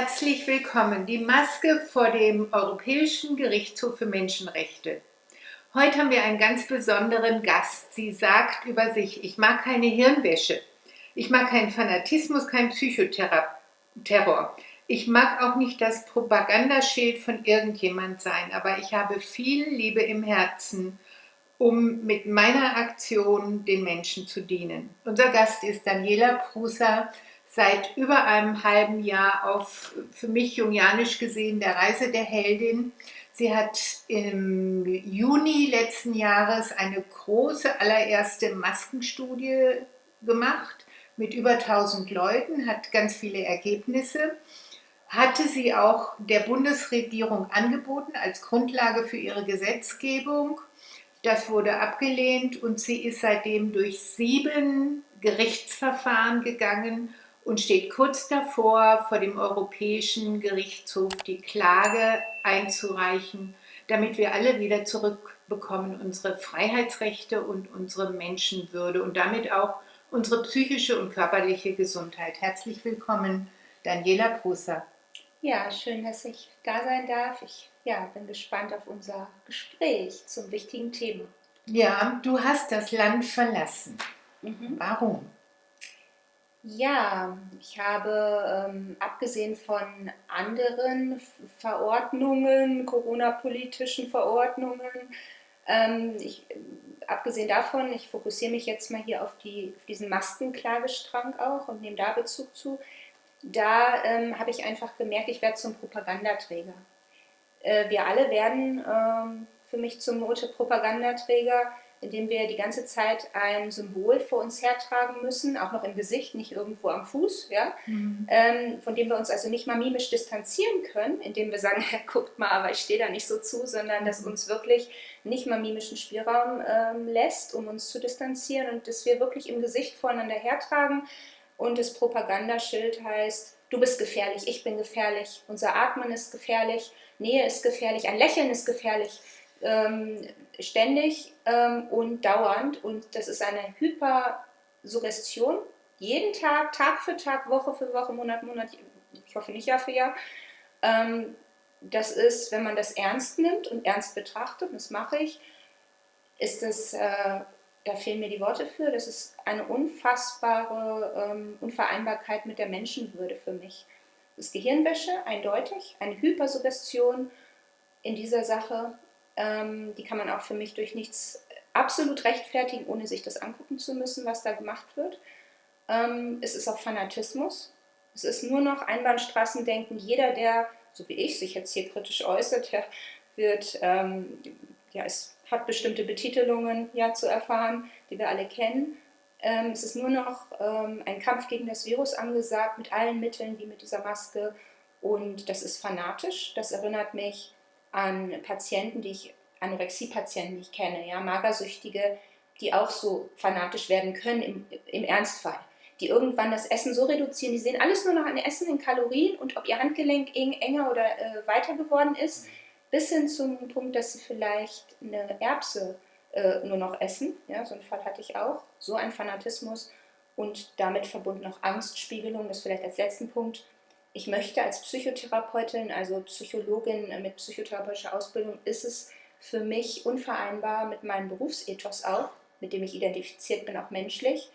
Herzlich willkommen. Die Maske vor dem Europäischen Gerichtshof für Menschenrechte. Heute haben wir einen ganz besonderen Gast. Sie sagt über sich, ich mag keine Hirnwäsche. Ich mag keinen Fanatismus, keinen Psychoterror. Ich mag auch nicht das Propagandaschild von irgendjemand sein, aber ich habe viel Liebe im Herzen, um mit meiner Aktion den Menschen zu dienen. Unser Gast ist Daniela Prusa, seit über einem halben Jahr auf, für mich jungianisch gesehen, der Reise der Heldin. Sie hat im Juni letzten Jahres eine große allererste Maskenstudie gemacht mit über 1000 Leuten, hat ganz viele Ergebnisse, hatte sie auch der Bundesregierung angeboten als Grundlage für ihre Gesetzgebung. Das wurde abgelehnt und sie ist seitdem durch sieben Gerichtsverfahren gegangen und steht kurz davor, vor dem Europäischen Gerichtshof die Klage einzureichen, damit wir alle wieder zurückbekommen unsere Freiheitsrechte und unsere Menschenwürde und damit auch unsere psychische und körperliche Gesundheit. Herzlich willkommen, Daniela Prusa. Ja, schön, dass ich da sein darf. Ich ja, bin gespannt auf unser Gespräch zum wichtigen Thema. Ja, du hast das Land verlassen. Mhm. Warum? Ja, ich habe ähm, abgesehen von anderen Verordnungen, Corona-politischen Verordnungen, ähm, ich, abgesehen davon, ich fokussiere mich jetzt mal hier auf, die, auf diesen Maskenklagestrang auch und nehme da Bezug zu. Da ähm, habe ich einfach gemerkt, ich werde zum Propagandaträger. Äh, wir alle werden ähm, für mich zum Propagandaträger indem wir die ganze Zeit ein Symbol vor uns hertragen müssen, auch noch im Gesicht, nicht irgendwo am Fuß, ja? Mhm. Ähm, von dem wir uns also nicht mal mimisch distanzieren können, indem wir sagen, ja, guckt mal, aber ich stehe da nicht so zu, sondern dass uns wirklich nicht mal mimischen Spielraum ähm, lässt, um uns zu distanzieren und dass wir wirklich im Gesicht voreinander hertragen und das Propagandaschild heißt, du bist gefährlich, ich bin gefährlich, unser Atmen ist gefährlich, Nähe ist gefährlich, ein Lächeln ist gefährlich ähm, ständig ähm, und dauernd. Und das ist eine Hypersuggestion. Jeden Tag, Tag für Tag, Woche für Woche, Monat, Monat, ich hoffe nicht Jahr für Jahr. Ähm, das ist, wenn man das ernst nimmt und ernst betrachtet, und das mache ich, ist das, äh, da fehlen mir die Worte für, das ist eine unfassbare ähm, Unvereinbarkeit mit der Menschenwürde für mich. Das ist Gehirnwäsche, eindeutig, eine Hypersuggestion in dieser Sache ähm, die kann man auch für mich durch nichts absolut rechtfertigen, ohne sich das angucken zu müssen, was da gemacht wird. Ähm, es ist auch Fanatismus. Es ist nur noch Einbahnstraßendenken. Jeder, der, so wie ich, sich jetzt hier kritisch äußert, der wird, ähm, ja, es hat bestimmte Betitelungen ja, zu erfahren, die wir alle kennen. Ähm, es ist nur noch ähm, ein Kampf gegen das Virus angesagt, mit allen Mitteln, wie mit dieser Maske. Und das ist fanatisch. Das erinnert mich an Patienten, die ich, Anorexie-Patienten, die ich kenne, ja, Magersüchtige, die auch so fanatisch werden können im, im Ernstfall. Die irgendwann das Essen so reduzieren, die sehen alles nur noch an Essen in Kalorien und ob ihr Handgelenk eng, enger oder äh, weiter geworden ist, bis hin zum Punkt, dass sie vielleicht eine Erbse äh, nur noch essen. Ja, so einen Fall hatte ich auch. So ein Fanatismus und damit verbunden auch Angstspiegelung, das vielleicht als letzten Punkt ich möchte als Psychotherapeutin, also Psychologin mit psychotherapeutischer Ausbildung, ist es für mich unvereinbar mit meinem Berufsethos auch, mit dem ich identifiziert bin, auch menschlich,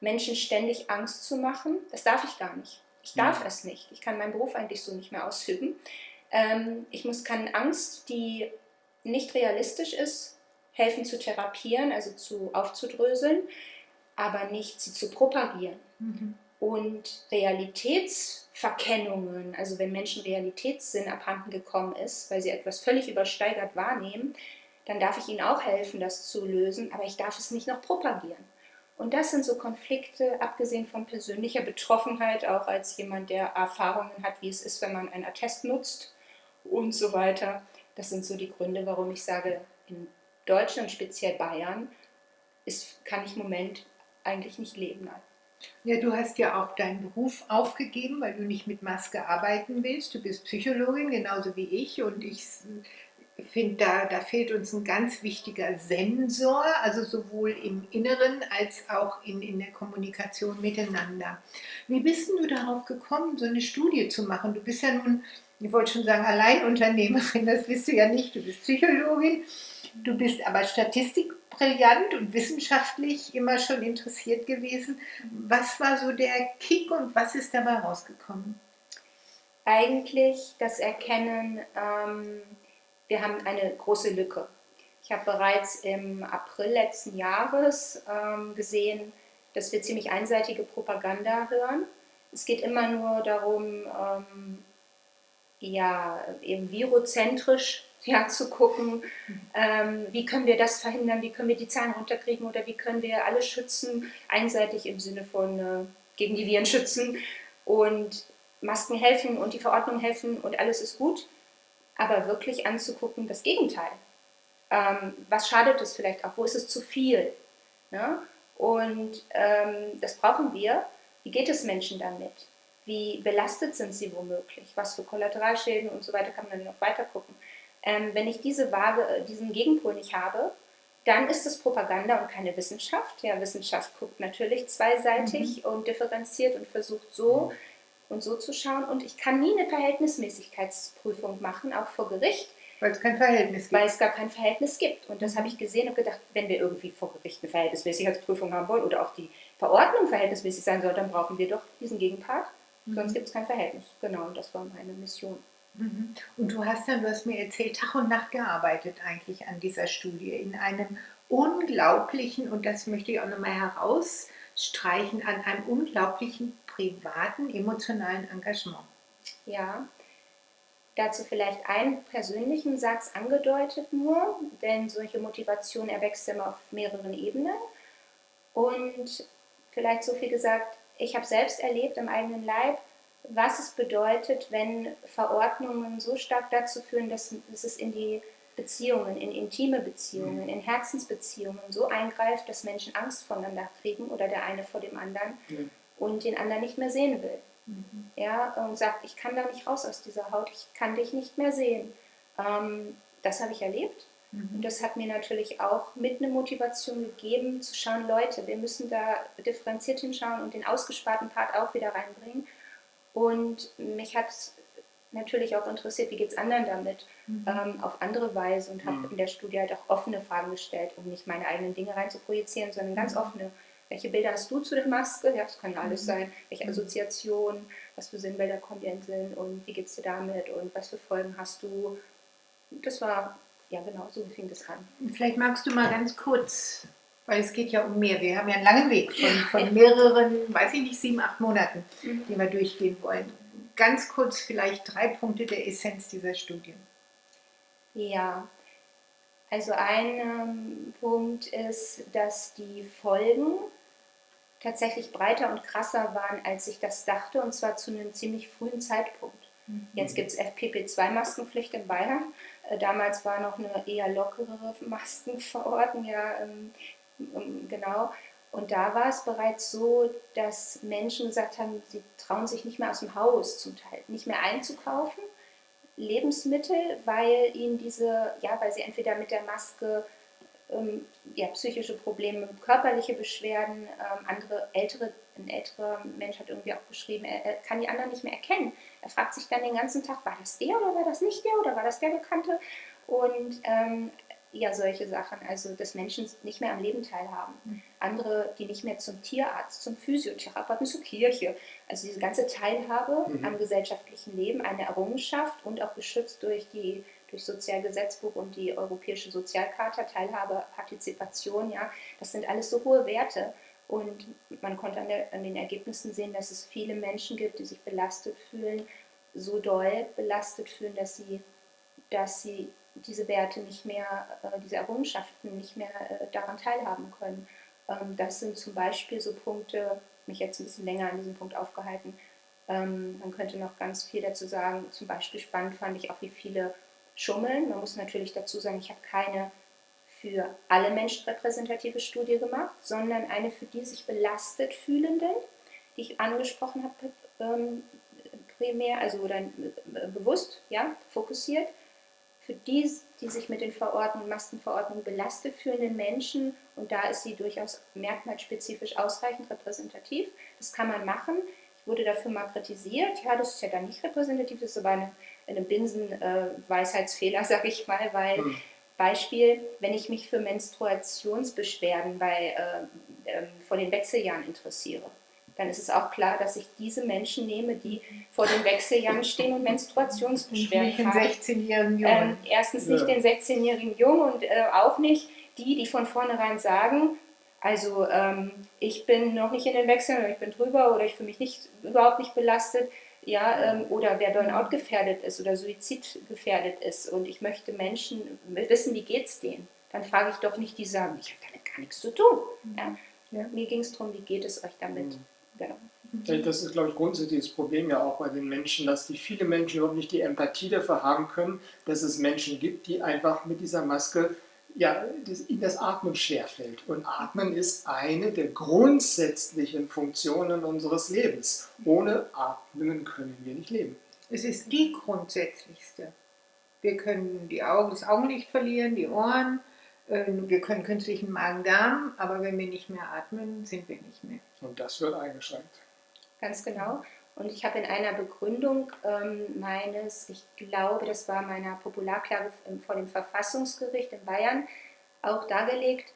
Menschen ständig Angst zu machen. Das darf ich gar nicht. Ich darf ja. es nicht. Ich kann meinen Beruf eigentlich so nicht mehr ausüben. Ähm, ich muss keine Angst, die nicht realistisch ist, helfen zu therapieren, also zu aufzudröseln, aber nicht sie zu propagieren. Mhm. Und Realitätsverkennungen, also wenn Menschen Realitätssinn abhanden gekommen ist, weil sie etwas völlig übersteigert wahrnehmen, dann darf ich ihnen auch helfen, das zu lösen, aber ich darf es nicht noch propagieren. Und das sind so Konflikte, abgesehen von persönlicher Betroffenheit, auch als jemand, der Erfahrungen hat, wie es ist, wenn man einen Attest nutzt und so weiter. Das sind so die Gründe, warum ich sage, in Deutschland, speziell Bayern, ist, kann ich im Moment eigentlich nicht leben. Ja, du hast ja auch deinen Beruf aufgegeben, weil du nicht mit Maske arbeiten willst. Du bist Psychologin, genauso wie ich. Und ich finde, da, da fehlt uns ein ganz wichtiger Sensor, also sowohl im Inneren als auch in, in der Kommunikation miteinander. Wie bist du darauf gekommen, so eine Studie zu machen? Du bist ja nun, ich wollte schon sagen, Alleinunternehmerin, das bist du ja nicht, du bist Psychologin, du bist aber statistikbrillant und wissenschaftlich immer schon interessiert gewesen. Was war so der Kick und was ist dabei rausgekommen? Eigentlich das Erkennen, ähm wir haben eine große Lücke. Ich habe bereits im April letzten Jahres ähm, gesehen, dass wir ziemlich einseitige Propaganda hören. Es geht immer nur darum, ähm, ja, eben virozentrisch ja, zu gucken, ähm, wie können wir das verhindern, wie können wir die Zahlen runterkriegen oder wie können wir alle schützen, einseitig im Sinne von äh, gegen die Viren schützen und Masken helfen und die Verordnung helfen und alles ist gut aber wirklich anzugucken, das Gegenteil. Ähm, was schadet es vielleicht auch? Wo ist es zu viel? Ne? Und ähm, das brauchen wir. Wie geht es Menschen damit? Wie belastet sind sie womöglich? Was für Kollateralschäden und so weiter kann man dann noch weiter gucken. Ähm, wenn ich diese Waage, äh, diesen Gegenpol nicht habe, dann ist es Propaganda und keine Wissenschaft. Ja, Wissenschaft guckt natürlich zweiseitig mhm. und differenziert und versucht so mhm und so zu schauen. Und ich kann nie eine Verhältnismäßigkeitsprüfung machen, auch vor Gericht. Weil es kein Verhältnis gibt. Weil es gar kein Verhältnis gibt. Und das habe ich gesehen und gedacht, wenn wir irgendwie vor Gericht eine Verhältnismäßigkeitsprüfung haben wollen oder auch die Verordnung verhältnismäßig sein soll, dann brauchen wir doch diesen Gegenpart. Mhm. Sonst gibt es kein Verhältnis. Genau, und das war meine Mission. Mhm. Und du hast dann, du hast mir erzählt, Tag und Nacht gearbeitet eigentlich an dieser Studie in einem unglaublichen, und das möchte ich auch nochmal herausstreichen, an einem unglaublichen privaten, emotionalen Engagement. Ja, dazu vielleicht einen persönlichen Satz angedeutet nur, denn solche Motivation erwächst immer auf mehreren Ebenen. Und vielleicht so viel gesagt, ich habe selbst erlebt im eigenen Leib, was es bedeutet, wenn Verordnungen so stark dazu führen, dass, dass es in die Beziehungen, in intime Beziehungen, in Herzensbeziehungen so eingreift, dass Menschen Angst voneinander kriegen oder der eine vor dem anderen und den anderen nicht mehr sehen will. Mhm. Ja, und sagt, ich kann da nicht raus aus dieser Haut, ich kann dich nicht mehr sehen. Ähm, das habe ich erlebt. Mhm. Und das hat mir natürlich auch mit eine Motivation gegeben, zu schauen, Leute, wir müssen da differenziert hinschauen und den ausgesparten Part auch wieder reinbringen. Und mich hat natürlich auch interessiert, wie geht es anderen damit, mhm. ähm, auf andere Weise und habe mhm. in der Studie halt auch offene Fragen gestellt, um nicht meine eigenen Dinge reinzuprojizieren, sondern ganz mhm. offene welche Bilder hast du zu der Maske? Ja, das kann ja alles mhm. sein. Welche mhm. Assoziationen, was für Sinnbilder kommen dir in den Sinn und wie geht es dir damit und was für Folgen hast du? Das war, ja genau, so fing das an. Vielleicht magst du mal ganz kurz, weil es geht ja um mehr. Wir haben ja einen langen Weg von, von mehreren, weiß ich nicht, sieben, acht Monaten, mhm. die wir durchgehen wollen. Ganz kurz vielleicht drei Punkte der Essenz dieser Studie. Ja, also ein ähm, Punkt ist, dass die Folgen tatsächlich breiter und krasser waren, als ich das dachte, und zwar zu einem ziemlich frühen Zeitpunkt. Mhm. Jetzt gibt es FPP2-Maskenpflicht in Bayern. Äh, damals war noch eine eher lockerere Maskenverordnung, ja, ähm, genau. Und da war es bereits so, dass Menschen gesagt haben, sie trauen sich nicht mehr aus dem Haus zum Teil, nicht mehr einzukaufen. Lebensmittel, weil ihnen diese, ja, weil sie entweder mit der Maske ähm, ja, psychische Probleme, körperliche Beschwerden, ähm, andere ältere, ein älterer Mensch hat irgendwie auch geschrieben, er, er, kann die anderen nicht mehr erkennen. Er fragt sich dann den ganzen Tag, war das der oder war das nicht der oder war das der Bekannte? Und ähm, ja, solche Sachen, also dass Menschen nicht mehr am Leben teilhaben. Mhm. Andere, die nicht mehr zum Tierarzt, zum Physiotherapeuten, zur Kirche. Also diese ganze Teilhabe mhm. am gesellschaftlichen Leben, eine Errungenschaft und auch geschützt durch die durch Sozialgesetzbuch und die Europäische Sozialcharta, Teilhabe, Partizipation, ja, das sind alles so hohe Werte. Und man konnte an, der, an den Ergebnissen sehen, dass es viele Menschen gibt, die sich belastet fühlen, so doll belastet fühlen, dass sie, dass sie diese Werte nicht mehr, äh, diese Errungenschaften nicht mehr äh, daran teilhaben können. Ähm, das sind zum Beispiel so Punkte, mich jetzt ein bisschen länger an diesem Punkt aufgehalten. Ähm, man könnte noch ganz viel dazu sagen. Zum Beispiel spannend fand ich auch, wie viele schummeln. Man muss natürlich dazu sagen, ich habe keine für alle Menschen repräsentative Studie gemacht, sondern eine für die sich belastet fühlenden, die ich angesprochen habe, ähm, primär, also oder äh, bewusst, ja, fokussiert für die, die sich mit den Verordnungen, Maskenverordnungen belastet fühlenden Menschen, und da ist sie durchaus merkmalspezifisch ausreichend repräsentativ, das kann man machen. Ich wurde dafür mal kritisiert, ja, das ist ja dann nicht repräsentativ, das ist aber eine, eine Binsen-Weisheitsfehler, äh, sag ich mal, weil hm. Beispiel, wenn ich mich für Menstruationsbeschwerden bei, äh, äh, vor den Wechseljahren interessiere, dann ist es auch klar, dass ich diese Menschen nehme, die vor den Wechseljahren stehen und Menstruationsbeschwerden nicht haben. Nicht den 16-jährigen Jungen. Ähm, erstens nicht ja. den 16-jährigen Jungen und äh, auch nicht die, die von vornherein sagen, also ähm, ich bin noch nicht in den Wechseln oder ich bin drüber oder ich fühle mich nicht, überhaupt nicht belastet, ja, ähm, oder wer Burnout gefährdet ist oder Suizid gefährdet ist und ich möchte Menschen wissen, wie geht es denen, dann frage ich doch nicht die sagen, ich habe damit gar nichts zu tun. Ja? Ja. Mir ging es darum, wie geht es euch damit? Mhm. Genau. Das ist, glaube ich, grundsätzlich das Problem ja auch bei den Menschen, dass die viele Menschen überhaupt nicht die Empathie dafür haben können, dass es Menschen gibt, die einfach mit dieser Maske ja, das, ihnen das Atmen schwerfällt. Und Atmen ist eine der grundsätzlichen Funktionen unseres Lebens. Ohne Atmen können wir nicht leben. Es ist die grundsätzlichste. Wir können die Augen, das Augenlicht verlieren, die Ohren, wir können künstlichen Magen-Darm, aber wenn wir nicht mehr atmen, sind wir nicht mehr. Und das wird eingeschränkt. Ganz genau. Und ich habe in einer Begründung ähm, meines, ich glaube, das war meiner Popularklage vor dem Verfassungsgericht in Bayern, auch dargelegt,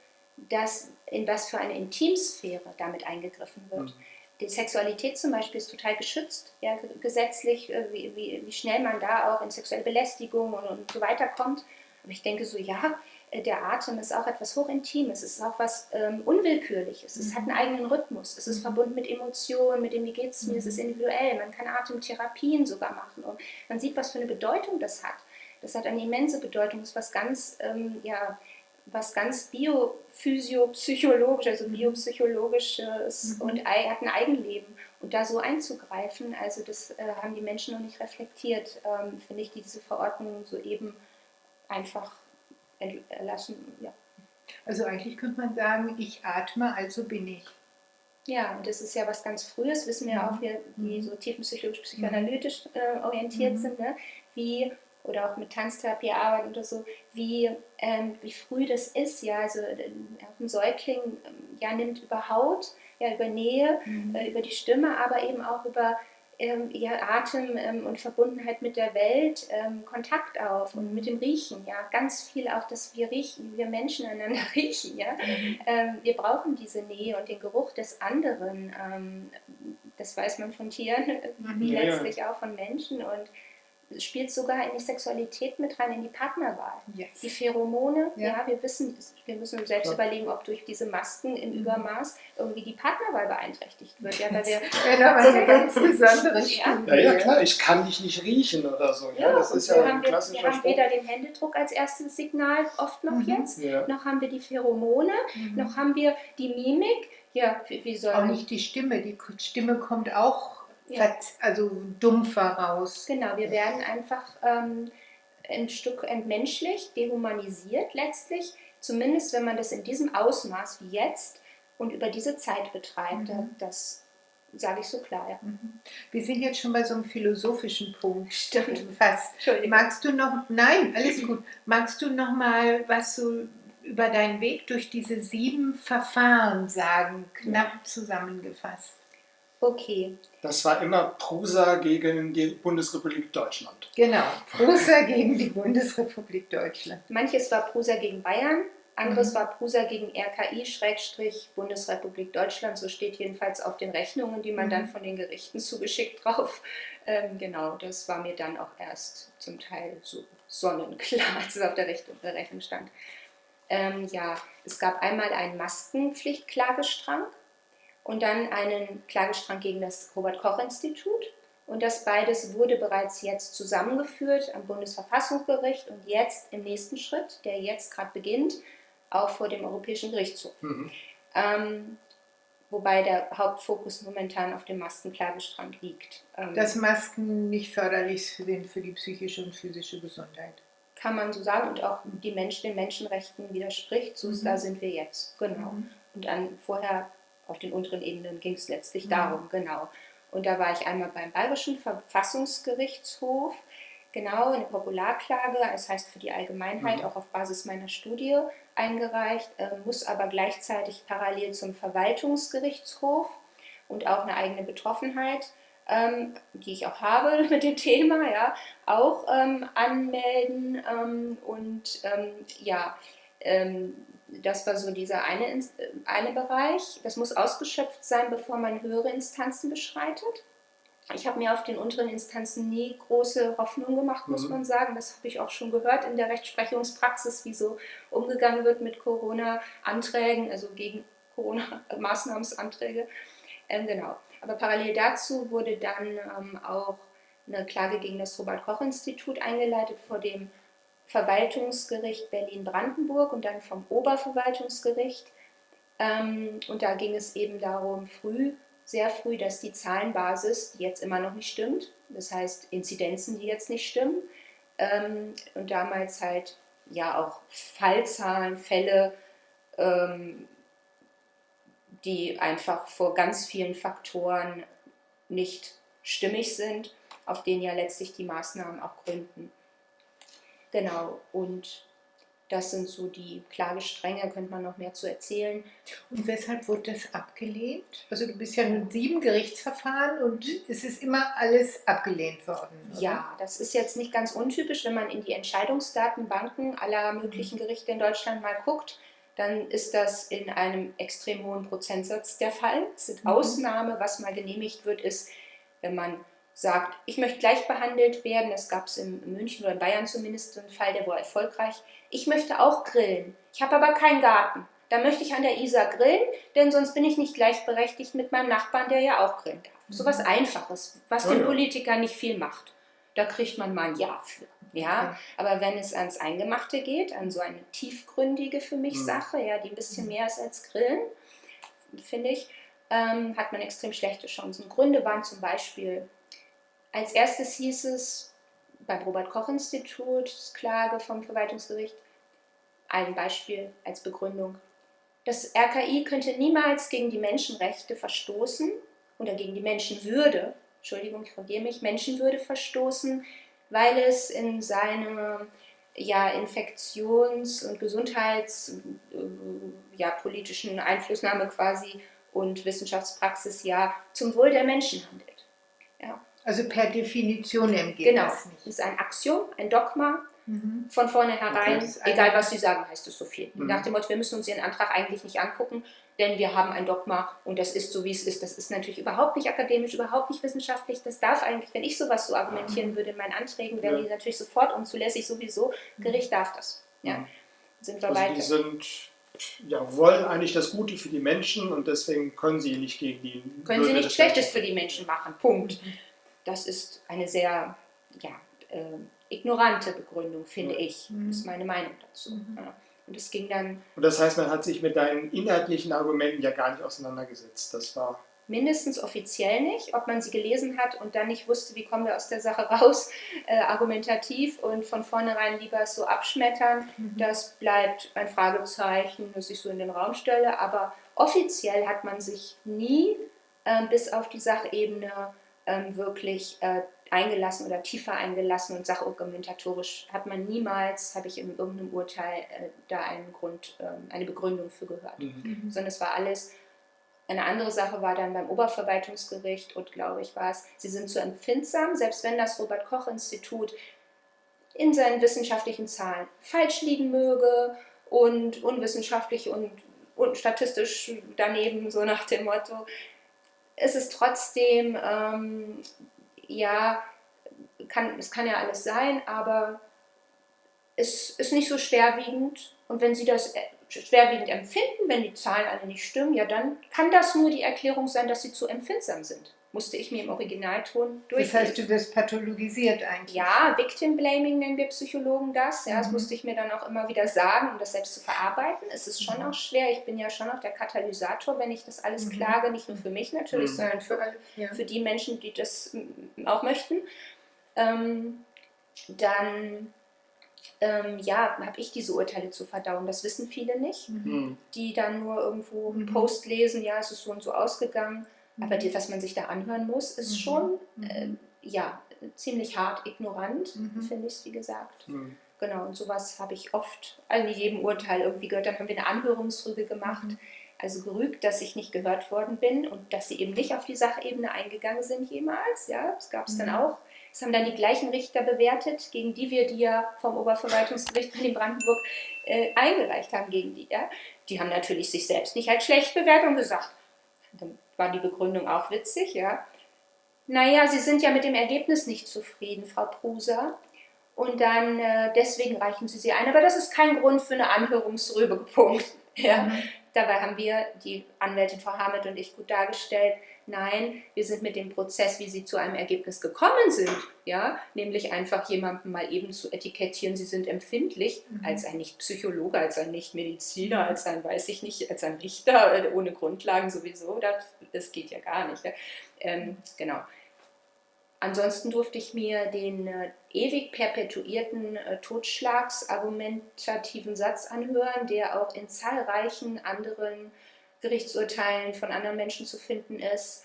dass in was für eine Intimsphäre damit eingegriffen wird. Mhm. Die Sexualität zum Beispiel ist total geschützt, ja, gesetzlich, äh, wie, wie, wie, schnell man da auch in sexuelle Belästigung und, und so weiter kommt. Aber ich denke so, ja, der Atem ist auch etwas hochintimes, es ist auch was ähm, Unwillkürliches, es mhm. hat einen eigenen Rhythmus, es ist mhm. verbunden mit Emotionen, mit dem, wie geht es mir, mhm. es ist mhm. individuell, man kann Atemtherapien sogar machen und man sieht, was für eine Bedeutung das hat. Das hat eine immense Bedeutung, das ist was ganz, ähm, ja, was ganz biophysiopsychologisch, also mhm. biopsychologisches mhm. und hat ein Eigenleben. Und da so einzugreifen, also das äh, haben die Menschen noch nicht reflektiert, ähm, finde ich, die diese Verordnung so eben einfach erlassen. Ja. Also eigentlich könnte man sagen, ich atme, also bin ich. Ja, und das ist ja was ganz Frühes, wissen wir ja auch, wir, die mhm. so tiefenpsychologisch, psychoanalytisch äh, orientiert mhm. sind, ne? wie, oder auch mit Tanztherapie arbeiten oder so, wie, ähm, wie früh das ist, ja, also äh, ein Säugling ähm, ja, nimmt über Haut, ja, über Nähe, mhm. äh, über die Stimme, aber eben auch über ähm, ihr Atem ähm, und Verbundenheit mit der Welt ähm, Kontakt auf und mit dem Riechen, ja, ganz viel auch, dass wir riechen, wir Menschen einander riechen, ja, mhm. ähm, wir brauchen diese Nähe und den Geruch des anderen, ähm, das weiß man von Tieren, wie ja, letztlich ja. auch von Menschen und spielt sogar in die Sexualität mit rein, in die Partnerwahl. Yes. Die Pheromone, ja. ja. wir wissen, wir müssen selbst ja. überlegen, ob durch diese Masken im mhm. Übermaß irgendwie die Partnerwahl beeinträchtigt wird. Ja, weil wir ja, eine ganz besondere ja. ja, klar, ich kann dich nicht riechen oder so. Ja, das ist ja ein klassischer Wir haben weder den Händedruck als erstes Signal, oft noch mhm. jetzt, noch haben wir die Pheromone, mhm. noch haben wir die Mimik. Ja, wie, wie soll Auch nicht die Stimme, die Stimme kommt auch ja. also dumpfer raus. Genau, wir werden einfach ähm, ein Stück entmenschlicht, dehumanisiert letztlich, zumindest wenn man das in diesem Ausmaß wie jetzt und über diese Zeit betreibt. Mhm. Das sage ich so klar. Ja. Mhm. Wir sind jetzt schon bei so einem philosophischen Punkt. Stimmt. Fast. Magst du noch, nein, alles gut. Magst du noch mal was so über deinen Weg durch diese sieben Verfahren sagen, knapp zusammengefasst? Okay. Das war immer Prusa gegen die Bundesrepublik Deutschland. Genau, Prusa gegen die Bundesrepublik Deutschland. Manches war Prusa gegen Bayern, anderes mhm. war Prusa gegen RKI-Bundesrepublik Deutschland. So steht jedenfalls auf den Rechnungen, die man mhm. dann von den Gerichten zugeschickt drauf. Ähm, genau, das war mir dann auch erst zum Teil so sonnenklar, als es auf der Rechnung, der Rechnung stand. Ähm, ja, es gab einmal einen Maskenpflichtklagestrang und dann einen Klagestrang gegen das Robert-Koch-Institut. Und das beides wurde bereits jetzt zusammengeführt am Bundesverfassungsgericht und jetzt im nächsten Schritt, der jetzt gerade beginnt, auch vor dem Europäischen Gerichtshof. Mhm. Ähm, wobei der Hauptfokus momentan auf dem Maskenklagestrang liegt. Ähm, Dass Masken nicht förderlich sind für die psychische und physische Gesundheit. Kann man so sagen und auch die Menschen, den Menschenrechten widerspricht. So mhm. da sind wir jetzt, genau. Mhm. Und dann vorher auf den unteren Ebenen ging es letztlich mhm. darum, genau. Und da war ich einmal beim Bayerischen Verfassungsgerichtshof. Genau, eine Popularklage, das heißt für die Allgemeinheit, Mhm. auch auf Basis meiner Studie eingereicht, äh, muss aber gleichzeitig parallel zum Verwaltungsgerichtshof und auch eine eigene Betroffenheit, ähm, die ich auch habe mit dem Thema, ja, auch ähm, anmelden. Ähm, und ähm, ja, ähm, das war so dieser eine, äh, eine Bereich. Das muss ausgeschöpft sein, bevor man höhere Instanzen beschreitet. Ich habe mir auf den unteren Instanzen nie große Hoffnung gemacht, muss Mhm. man sagen. Das habe ich auch schon gehört in der Rechtsprechungspraxis, wie so umgegangen wird mit Corona-Anträgen, also gegen Corona-Maßnahmensanträge. Ähm, genau. Aber parallel dazu wurde dann ähm, auch eine Klage gegen das Robert-Koch-Institut eingeleitet vor dem Verwaltungsgericht Berlin-Brandenburg und dann vom Oberverwaltungsgericht. Ähm, und da ging es eben darum, früh, sehr früh, dass die Zahlenbasis, die jetzt immer noch nicht stimmt, das heißt Inzidenzen, die jetzt nicht stimmen, ähm, und damals halt ja auch Fallzahlen, Fälle, ähm, die einfach vor ganz vielen Faktoren nicht stimmig sind, auf denen ja letztlich die Maßnahmen auch gründen. Genau, und das sind so die Klagestränge, könnte man noch mehr zu erzählen. Und weshalb wurde das abgelehnt? Also du bist ja in sieben Gerichtsverfahren und es ist immer alles abgelehnt worden. oder? Ja, das ist jetzt nicht ganz untypisch, wenn man in die Entscheidungsdatenbanken aller möglichen Gerichte in Deutschland mal guckt, dann ist das in einem extrem hohen Prozentsatz der Fall. Es sind Mhm. Ausnahme, was mal genehmigt wird, ist, wenn man sagt, ich möchte gleich behandelt werden. Das gab es in München oder in Bayern zumindest einen Fall, der war erfolgreich. Ich möchte auch grillen. Ich habe aber keinen Garten. Da möchte ich an der Isar grillen, denn sonst bin ich nicht gleichberechtigt mit meinem Nachbarn, der ja auch grillen darf. So was Einfaches, was Ja, den ja. Politiker nicht viel macht. Da kriegt man mal ein Ja für. Ja, aber wenn es ans Eingemachte geht, an so eine tiefgründige für mich Mhm. Sache, ja, die ein bisschen mehr ist als Grillen, finde ich, ähm, hat man extrem schlechte Chancen. Gründe waren zum Beispiel, als erstes hieß es beim Robert-Koch-Institut, Klage vom Verwaltungsgericht, ein Beispiel als Begründung. Das RKI könnte niemals gegen die Menschenrechte verstoßen oder gegen die Menschenwürde, Entschuldigung, ich korrigiere mich, Menschenwürde verstoßen, weil es in seine ja, Infektions- und Gesundheits- äh, ja, Einflussnahme quasi und Wissenschaftspraxis ja zum Wohl der Menschen handelt. Also per Definition geht Genau, das nicht. ist ein Axiom, ein Dogma, Mhm. von vornherein, egal was sie sagen, heißt es so viel. Mhm. Nach dem Motto, wir müssen uns ihren Antrag eigentlich nicht angucken, denn wir haben ein Dogma und das ist so, wie es ist. Das ist natürlich überhaupt nicht akademisch, überhaupt nicht wissenschaftlich. Das darf eigentlich, wenn ich sowas so argumentieren würde in meinen Anträgen, wären Ja. die natürlich sofort unzulässig, sowieso. Gericht darf das. Ja. Mhm. Sind wir Also weiter. die sind, ja, wollen eigentlich das Gute für die Menschen und deswegen können sie nicht gegen die Können sie Würde nichts des Schlechtes für die Menschen machen. Punkt. Das ist eine sehr ja, äh, ignorante Begründung, finde Ja. ich. Mhm. Das ist meine Meinung dazu. Mhm. Ja. Und es ging dann Und das heißt, man hat sich mit deinen inhaltlichen Argumenten ja gar nicht auseinandergesetzt. Das war mindestens offiziell nicht, ob man sie gelesen hat und dann nicht wusste, wie kommen wir aus der Sache raus, äh, argumentativ und von vornherein lieber so abschmettern. Mhm. Das bleibt ein Fragezeichen, das ich so in den Raum stelle. Aber offiziell hat man sich nie ähm, bis auf die Sachebene ähm, wirklich äh, eingelassen oder tiefer eingelassen und sachargumentatorisch hat man niemals, habe ich in irgendeinem Urteil äh, da einen Grund, ähm, eine Begründung für gehört Mhm. sondern es war alles. Eine andere Sache war dann beim Oberverwaltungsgericht und glaube ich war es, sie sind zu empfindsam, selbst wenn das Robert Koch Institut in seinen wissenschaftlichen Zahlen falsch liegen möge und unwissenschaftlich und, und statistisch daneben, so nach dem Motto. Es ist trotzdem, ähm, ja, kann, es kann ja alles sein, aber es ist nicht so schwerwiegend. Und wenn Sie das äh, schwerwiegend empfinden, wenn die Zahlen alle nicht stimmen, ja, dann kann das nur die Erklärung sein, dass Sie zu empfindsam sind. Musste ich mir im Originalton Das durchlesen. heißt, du wirst pathologisiert eigentlich. Ja, Victim Blaming nennen wir Psychologen das. Ja, das Mhm. musste ich mir dann auch immer wieder sagen, um das selbst zu verarbeiten. Es ist schon Mhm. auch schwer. Ich bin ja schon auch der Katalysator, wenn ich das alles Mhm. klage, nicht nur für mich natürlich, Mhm. sondern für. Ja. für die Menschen, die das mm, auch möchten. Ähm, dann ähm, ja, habe ich diese Urteile zu verdauen. Das wissen viele nicht, Mhm. hm, die dann nur irgendwo einen Mhm. Post lesen, ja, es ist so und so ausgegangen. Mhm. Aber die, was man sich da anhören muss, ist Mhm. schon Mhm. äh, ja, ziemlich hart ignorant, Mhm. finde ich es, wie gesagt. Hm. Genau, und sowas habe ich oft, also in jedem Urteil irgendwie gehört. Dann haben wir eine Anhörungsrüge gemacht, Mhm. also gerügt, dass ich nicht gehört worden bin und dass sie eben nicht auf die Sachebene eingegangen sind jemals. Ja, das gab es dann Mhm. auch. Das haben dann die gleichen Richter bewertet, gegen die wir die ja vom Oberverwaltungsgericht in Brandenburg äh, eingereicht haben, gegen die. Ja. Die haben natürlich sich selbst nicht als schlecht bewertet und gesagt, dann war die Begründung auch witzig, ja. Naja, Sie sind ja mit dem Ergebnis nicht zufrieden, Frau Pruser. Und dann äh, deswegen reichen Sie sie ein. Aber das ist kein Grund für eine Anhörungsrübe. Punkt. Ja. Mhm. Dabei haben wir, die Anwältin Frau Hamed und ich, gut dargestellt, nein, wir sind mit dem Prozess, wie sie zu einem Ergebnis gekommen sind, ja, nämlich einfach jemandem mal eben zu etikettieren, sie sind empfindlich, Mhm. als ein Nicht-Psychologe, als ein Nicht-Mediziner, als ein, weiß ich nicht, als ein Richter, äh, ohne Grundlagen sowieso, das, das geht ja gar nicht. Ja. Ähm, genau. Ansonsten durfte ich mir den äh, ewig perpetuierten äh, totschlagsargumentativen Satz anhören, der auch in zahlreichen anderen Gerichtsurteilen von anderen Menschen zu finden ist.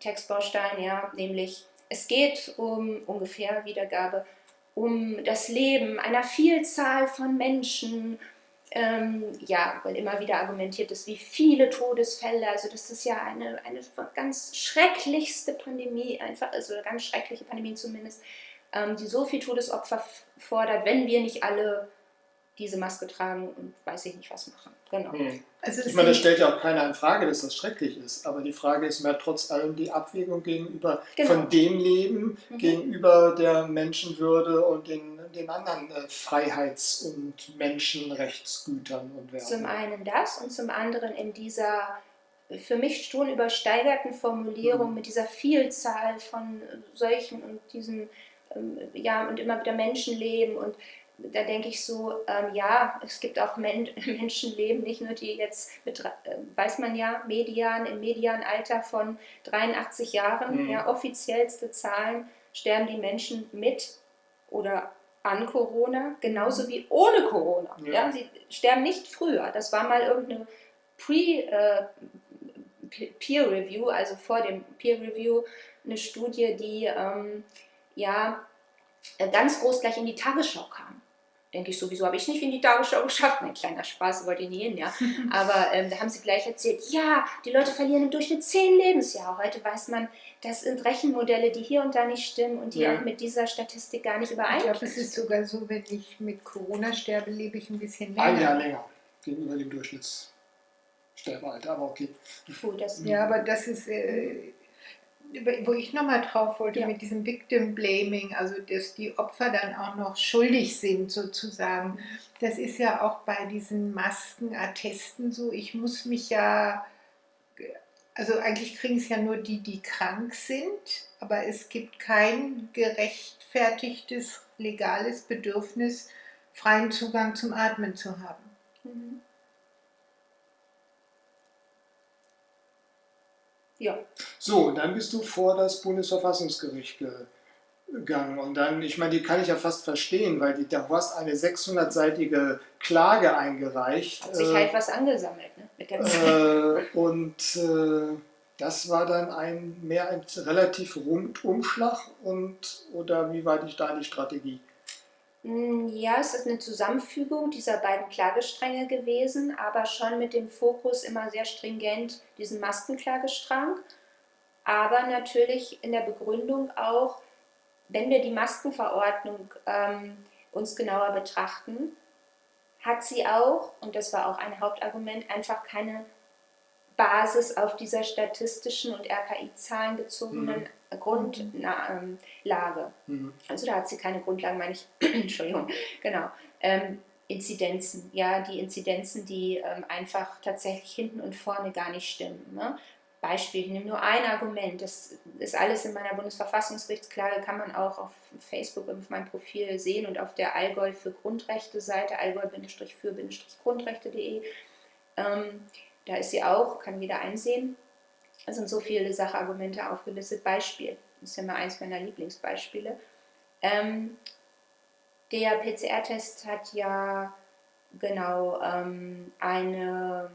Textbaustein, ja, nämlich es geht um ungefähr Wiedergabe, um das Leben einer Vielzahl von Menschen. Ähm, ja, weil immer wieder argumentiert ist, wie viele Todesfälle, also das ist ja eine, eine ganz schrecklichste Pandemie, einfach, also eine ganz schreckliche Pandemie zumindest, ähm, die so viel Todesopfer fordert, wenn wir nicht alle diese Maske tragen und weiß ich nicht was machen. Genau. Hm. Also Ich meine, das stellt ja auch keiner in Frage, dass das schrecklich ist. Aber die Frage ist mehr trotz allem die Abwägung gegenüber Genau. von dem Leben, Mhm. gegenüber der Menschenwürde und den, den anderen äh, Freiheits- und Menschenrechtsgütern und Werten. Zum einen das und zum anderen in dieser für mich schon übersteigerten Formulierung Mhm. mit dieser Vielzahl von solchen und diesen, ähm, ja, und immer wieder Menschenleben und da denke ich so, ähm, ja, es gibt auch Men Menschenleben, nicht nur die jetzt mit, äh, weiß man ja, Median, im Medianalter von 83 Jahren, Mhm. ja, offiziellste Zahlen, sterben die Menschen mit oder an Corona, genauso wie ohne Corona. Ja. Ja. sie sterben nicht früher. Das war mal irgendeine Pre, äh, Pe- Peer Review, also vor dem Peer Review, eine Studie, die ähm, ja äh, ganz groß gleich in die Tagesschau kam. Denke ich sowieso, habe ich nicht in die Tagesschau geschafft. Mein kleiner Spaß wollte ich nie hin, ja. Aber ähm, da haben sie gleich erzählt, ja, die Leute verlieren im Durchschnitt zehn Lebensjahre. Heute weiß man, das sind Rechenmodelle, die hier und da nicht stimmen und die Ja. auch mit dieser Statistik gar nicht Ich übereinstimmen. glaube, es ist sogar so, wenn ich mit Corona sterbe, lebe ich ein bisschen Ein Jahr länger. länger gegenüber dem Durchschnittssterbealter, aber okay. Puh, das, Ja, aber das ist, äh, wo ich nochmal drauf wollte, Ja. mit diesem Victim Blaming, also dass die Opfer dann auch noch schuldig sind sozusagen. Das ist ja auch bei diesen Maskenattesten so. Ich muss mich ja, also eigentlich kriegen es ja nur die, die krank sind, aber es gibt kein gerechtfertigtes legales Bedürfnis, freien Zugang zum Atmen zu haben. Mhm. Ja, So, und dann bist du vor das Bundesverfassungsgericht gegangen. Und dann, ich meine, die kann ich ja fast verstehen, weil die, du hast eine 600-seitige Klage eingereicht. hat sich halt was angesammelt ne, mit der äh, und äh, das war dann ein mehr ein relativ Rundumschlag und oder wie war die, da die Strategie? Mm, Ja, es ist eine Zusammenfügung dieser beiden Klagestränge gewesen, aber schon mit dem Fokus immer sehr stringent diesen Maskenklagestrang. Aber natürlich in der Begründung auch, wenn wir die Maskenverordnung ähm, uns genauer betrachten, hat sie auch, und das war auch ein Hauptargument, einfach keine Basis auf dieser statistischen und RKI-Zahlen bezogenen Grundlage. Mhm. Also da hat sie keine Grundlagen, meine ich, Entschuldigung, genau. Ähm, Inzidenzen, ja, die Inzidenzen, die ähm, einfach tatsächlich hinten und vorne gar nicht stimmen. Ne? Beispiel, ich nehme nur ein Argument, das ist alles in meiner Bundesverfassungsgerichtsklage, kann man auch auf Facebook auf meinem Profil sehen und auf der Allgäu für Grundrechte Seite, allgäu-für-grundrechte.de. Ähm, da ist sie auch, kann jeder einsehen. Da sind so viele Sachargumente aufgelistet. Beispiel, das ist ja mal eins meiner Lieblingsbeispiele. Ähm, der PCR-Test hat ja genau ähm, eine,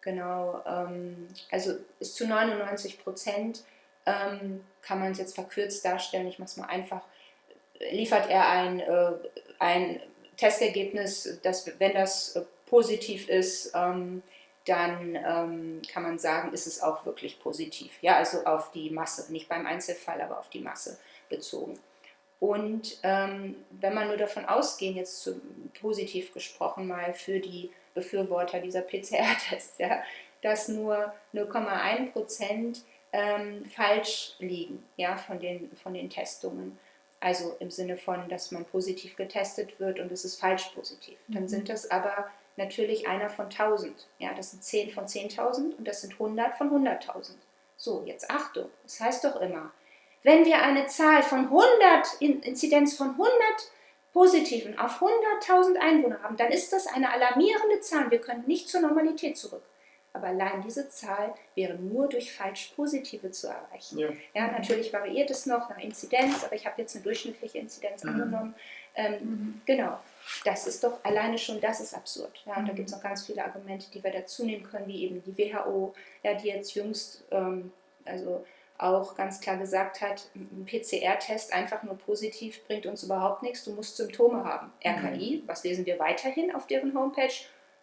genau, ähm, also ist zu 99 Prozent ähm, kann man es jetzt verkürzt darstellen, ich mache es mal einfach, liefert er ein, äh, ein Testergebnis, dass, wenn das äh, positiv ist, ähm, dann ähm, kann man sagen, ist es auch wirklich positiv. Ja, also auf die Masse, nicht beim Einzelfall, aber auf die Masse bezogen. Und ähm, wenn man nur davon ausgehen, jetzt zu, positiv gesprochen mal für die Befürworter dieser PCR-Tests, ja, dass nur 0,1 Prozent ähm, falsch liegen ja, von, den, von den Testungen. Also im Sinne von, dass man positiv getestet wird und es ist falsch positiv. Dann mhm. sind das aber natürlich einer von 1000. Ja, das sind 10 von 10.000 und das sind 100 von 100.000. So, jetzt Achtung. Das heißt doch immer, wenn wir eine Zahl von 100, Inzidenz von 100 Positiven auf 100.000 Einwohner haben, dann ist das eine alarmierende Zahl. Wir können nicht zur Normalität zurück. Aber allein diese Zahl wäre nur durch falsch Positive zu erreichen. Ja. ja natürlich variiert es noch nach Inzidenz, aber ich habe jetzt eine durchschnittliche Inzidenz mhm. angenommen. Ähm, mhm. Genau, das ist doch alleine schon, das ist absurd. Ja, und da mhm. gibt es noch ganz viele Argumente, die wir dazu nehmen können, wie eben die WHO, ja, die jetzt jüngst, ähm, also auch ganz klar gesagt hat, ein PCR-Test einfach nur positiv bringt uns überhaupt nichts, du musst Symptome haben. RKI, mhm. was lesen wir weiterhin auf deren Homepage?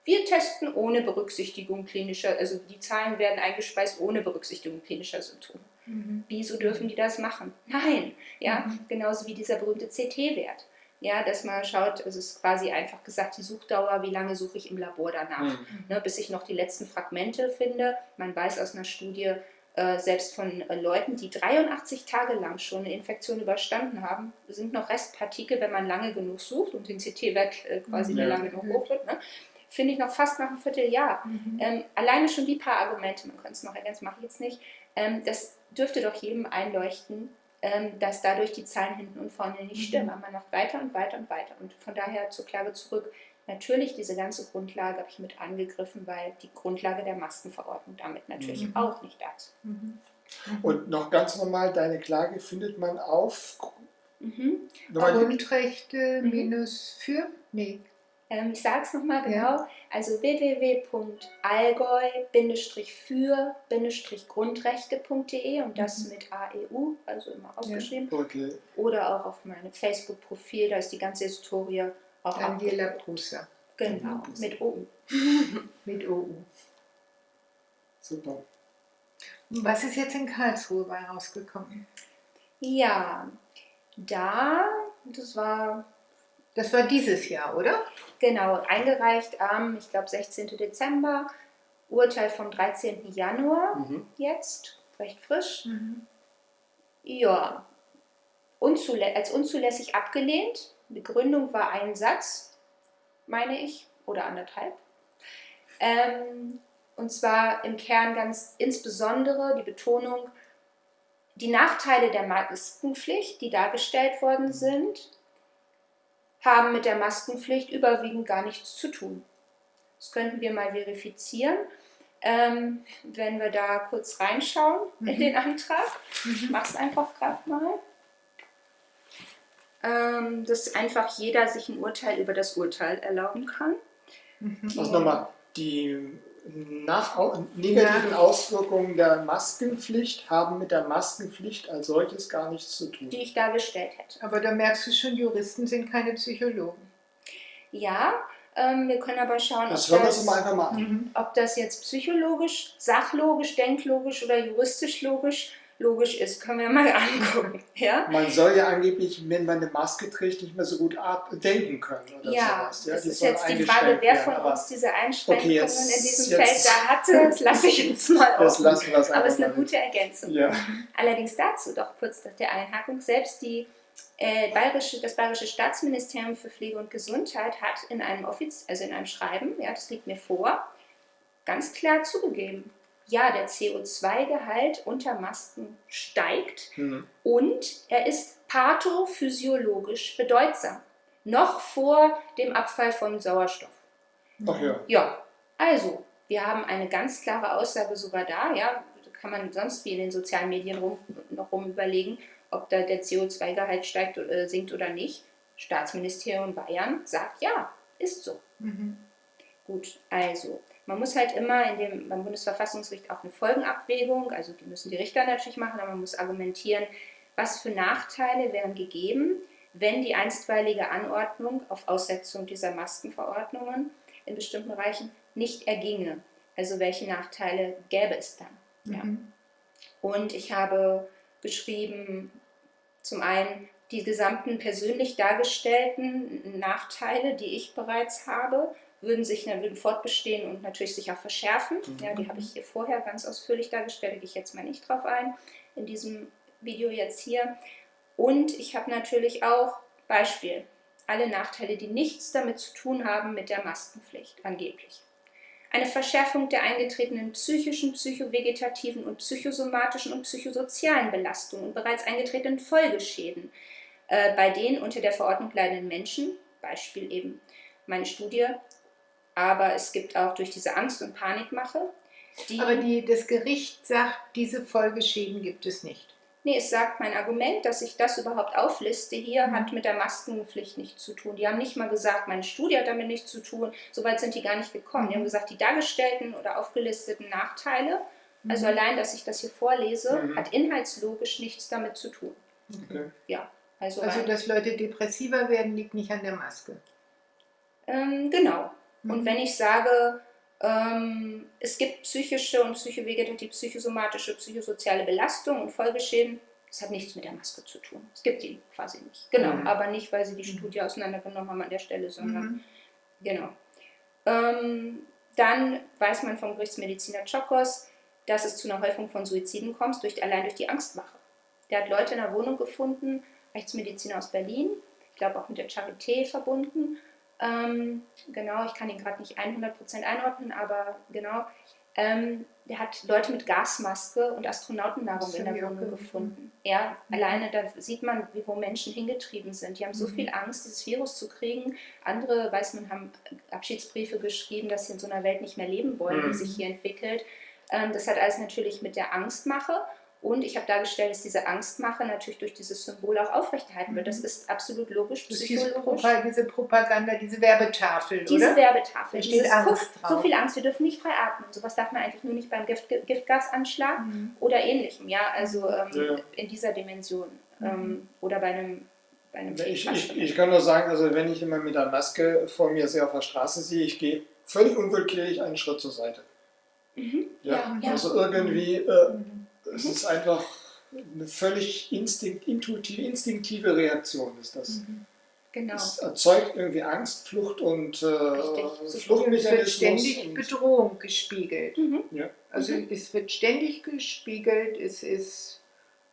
Wir testen ohne Berücksichtigung klinischer, also die Zahlen werden eingespeist ohne Berücksichtigung klinischer Symptome. Mhm. Wieso dürfen die das machen? Nein, ja, mhm. genauso wie dieser berühmte CT-Wert. Ja, dass man schaut, es ist quasi einfach gesagt, die Suchdauer, wie lange suche ich im Labor danach, mhm. ne, bis ich noch die letzten Fragmente finde. Man weiß aus einer Studie, äh, selbst von äh, Leuten, die 83 Tage lang schon eine Infektion überstanden haben, sind noch Restpartikel, wenn man lange genug sucht und den CT-Wert äh, quasi ja. lange genug hoch wird, ne? finde ich noch fast nach einem Vierteljahr. Mhm. Ähm, alleine schon die paar Argumente, man könnte es noch ergänzen, mache ich jetzt nicht, ähm, das dürfte doch jedem einleuchten, dass dadurch die Zahlen hinten und vorne nicht stimmen. Mhm. Man macht weiter und weiter und weiter. Und von daher zur Klage zurück. Natürlich, diese ganze Grundlage habe ich mit angegriffen, weil die Grundlage der Maskenverordnung damit natürlich mhm. auch nicht da ist. Mhm. Und noch ganz normal, deine Klage findet man auf mhm. Grundrechte mhm. minus für? Nee. Ähm, ich sage es nochmal genau. Ja. Also www.allgäu-für-grundrechte.de und das mhm. mit AEU, also immer ausgeschrieben. Ja. Okay. Oder auch auf meinem Facebook-Profil, da ist die ganze Historie auch Angela Prusser. Genau, mit OU. mit OU. Super. Was ist jetzt in Karlsruhe bei rausgekommen? Ja, da, das war. Das war dieses Jahr, oder? Genau, eingereicht am, ich glaube, 16. Dezember, Urteil vom 13. Januar mhm. jetzt, recht frisch. Mhm. Ja, unzulä als unzulässig abgelehnt Begründung war ein Satz, meine ich, oder anderthalb. Ähm, und zwar im Kern ganz insbesondere die Betonung, die Nachteile der Maskenpflicht, die dargestellt worden sind, haben mit der Maskenpflicht überwiegend gar nichts zu tun. Das könnten wir mal verifizieren, ähm, wenn wir da kurz reinschauen mhm. in den Antrag. Mhm. Ich mache es einfach gerade mal ähm, dass einfach jeder sich ein Urteil über das Urteil erlauben kann. Mhm. Also nochmal, die nach, negativen Auswirkungen der Maskenpflicht haben mit der Maskenpflicht als solches gar nichts zu tun. Die ich dargestellt hätte. Aber da merkst du schon, Juristen sind keine Psychologen. Ja, ähm, wir können aber schauen, das ob, das, einfach mal mhm. ob das jetzt psychologisch, sachlogisch, denklogisch oder juristisch logisch logisch ist, können wir mal angucken. Ja? Man soll ja angeblich, wenn man eine Maske trägt, nicht mehr so gut denken können. Oder ja, sowas. ja das ist jetzt die Frage, wer von werden. uns diese Einschränkungen okay, jetzt, in diesem Feld da hatte. Das lasse ich uns mal auf. Aber es ist eine gute Ergänzung. Ja. Allerdings dazu doch kurz nach der Einhackung. Selbst die äh, Bayerische, das Bayerische Staatsministerium für Pflege und Gesundheit hat in einem, Offiz also in einem Schreiben, ja, das liegt mir vor, ganz klar zugegeben, ja, der CO2-Gehalt unter Masken steigt mhm. und er ist pathophysiologisch bedeutsam. Noch vor dem Abfall von Sauerstoff. Ach ja. Ja, also, wir haben eine ganz klare Aussage sogar da, ja, kann man sonst wie in den sozialen Medien rum, noch rum überlegen, ob da der CO2-Gehalt steigt oder äh, sinkt oder nicht. Staatsministerium Bayern sagt ja, ist so. Mhm. Gut, also Man muss halt immer in dem, beim Bundesverfassungsgericht auch eine Folgenabwägung, also die müssen die Richter natürlich machen, aber man muss argumentieren, was für Nachteile wären gegeben, wenn die einstweilige Anordnung auf Aussetzung dieser Maskenverordnungen in bestimmten Bereichen nicht erginge. Also welche Nachteile gäbe es dann? Mhm. Ja. Und ich habe beschrieben, zum einen die gesamten persönlich dargestellten Nachteile, die ich bereits habe, würden sich würden fortbestehen und natürlich sich auch verschärfen. Mhm. Ja, die habe ich hier vorher ganz ausführlich dargestellt, da gehe ich jetzt mal nicht drauf ein, in diesem Video jetzt hier. Und ich habe natürlich auch Beispiel, alle Nachteile, die nichts damit zu tun haben mit der Maskenpflicht, angeblich. Eine Verschärfung der eingetretenen psychischen, psychovegetativen und psychosomatischen und psychosozialen Belastungen und bereits eingetretenen Folgeschäden äh, bei den unter der Verordnung leidenden Menschen, Beispiel eben meine Studie, aber es gibt auch durch diese Angst- und Panikmache. Die aber die, das Gericht sagt, diese Folgeschäden gibt es nicht. Nee, es sagt mein Argument, dass ich das überhaupt aufliste hier, mhm. hat mit der Maskenpflicht nichts zu tun. Die haben nicht mal gesagt, meine Studie hat damit nichts zu tun. Soweit sind die gar nicht gekommen. Mhm. Die haben gesagt, die dargestellten oder aufgelisteten Nachteile, mhm. also allein, dass ich das hier vorlese, mhm. hat inhaltslogisch nichts damit zu tun. Okay. Ja. Also, also dass Leute depressiver werden, liegt nicht an der Maske. Ähm, genau. Und mhm. wenn ich sage, ähm, es gibt psychische und psychovegetative, psychosomatische, psychosoziale Belastung und Folgeschäden. Das hat nichts mit der Maske zu tun. Es gibt die quasi nicht. Genau, mhm. aber nicht, weil sie die mhm. Studie auseinandergenommen haben an der Stelle, sondern mhm. genau. Ähm, dann weiß man vom Gerichtsmediziner Chokos, dass es zu einer Häufung von Suiziden kommt, durch, allein durch die Angstmache. Der hat Leute in einer Wohnung gefunden, Rechtsmediziner aus Berlin, ich glaube auch mit der Charité verbunden, ähm, genau, ich kann ihn gerade nicht 100% einordnen, aber genau. Ähm, der hat Leute mit Gasmaske und Astronautennahrung in der Wohnung gefunden. Ja, mhm. alleine da sieht man, wie, wo Menschen hingetrieben sind. Die haben so mhm. viel Angst, dieses Virus zu kriegen. Andere, weiß man, haben Abschiedsbriefe geschrieben, dass sie in so einer Welt nicht mehr leben wollen, mhm. die sich hier entwickelt. Ähm, das hat alles natürlich mit der Angstmache und ich habe dargestellt, dass diese Angstmache natürlich durch dieses Symbol auch aufrechterhalten wird. Das mhm. ist absolut logisch, psychologisch. Diese Propaganda, diese Werbetafel, Diese oder? Werbetafel. Da steht Angst drauf. So viel Angst, wir dürfen nicht frei atmen. Sowas darf man eigentlich nur nicht beim Gift, Giftgasanschlag mhm. oder ähnlichem. Ja, also ähm, ja. in dieser Dimension. Mhm. Ähm, oder bei einem bei einem ich, ich, ich, kann nur sagen, also wenn ich immer mit der Maske vor mir sehr auf der Straße sehe, ich gehe völlig unwillkürlich einen Schritt zur Seite. Mhm. Ja, ja, also irgendwie äh, mhm. Es ist einfach eine völlig instinkt, intuitive, instinktive Reaktion ist das. Mhm. Genau. Es erzeugt irgendwie Angst, Flucht und äh, Fluchtmechanismus. Es wird ständig Bedrohung gespiegelt. Mhm. Ja. Also mhm. es wird ständig gespiegelt, es ist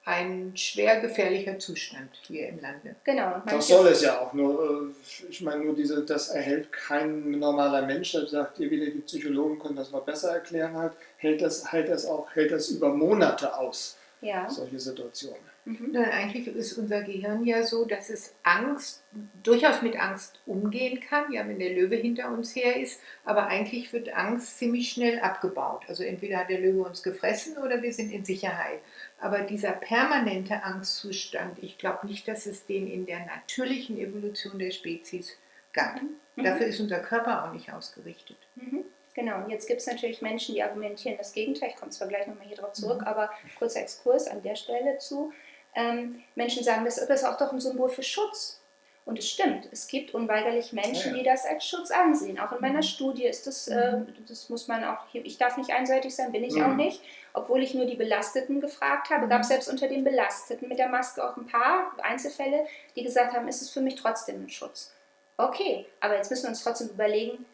ein schwer gefährlicher Zustand hier im Lande. Genau. Das soll es ja auch. Nur, äh, ich meine, nur diese, das erhält kein normaler Mensch, der sagt ihr wieder, die Psychologen können das noch besser erklären, halt, hält das, hält das auch, hält das über Monate aus, ja. solche Situationen. Mhm. Nein, eigentlich ist unser Gehirn ja so, dass es Angst, durchaus mit Angst umgehen kann, ja, wenn der Löwe hinter uns her ist, aber eigentlich wird Angst ziemlich schnell abgebaut. Also entweder hat der Löwe uns gefressen oder wir sind in Sicherheit. Aber dieser permanente Angstzustand, ich glaube nicht, dass es den in der natürlichen Evolution der Spezies gab. Mhm. Dafür ist unser Körper auch nicht ausgerichtet. Mhm. Genau, und jetzt gibt es natürlich Menschen, die argumentieren das Gegenteil. Ich komme zwar gleich nochmal hier drauf zurück, mhm. aber kurzer Exkurs an der Stelle zu. Ähm, Menschen sagen, das ist auch doch ein Symbol für Schutz. Und es stimmt, es gibt unweigerlich Menschen, die das als Schutz ansehen. Auch in meiner mhm. Studie ist das, äh, mhm. das muss man auch, hier, ich darf nicht einseitig sein, bin ich mhm. auch nicht. Obwohl ich nur die Belasteten gefragt habe, gab es selbst unter den Belasteten mit der Maske auch ein paar Einzelfälle, die gesagt haben, ist es für mich trotzdem ein Schutz. Okay, aber jetzt müssen wir uns trotzdem überlegen,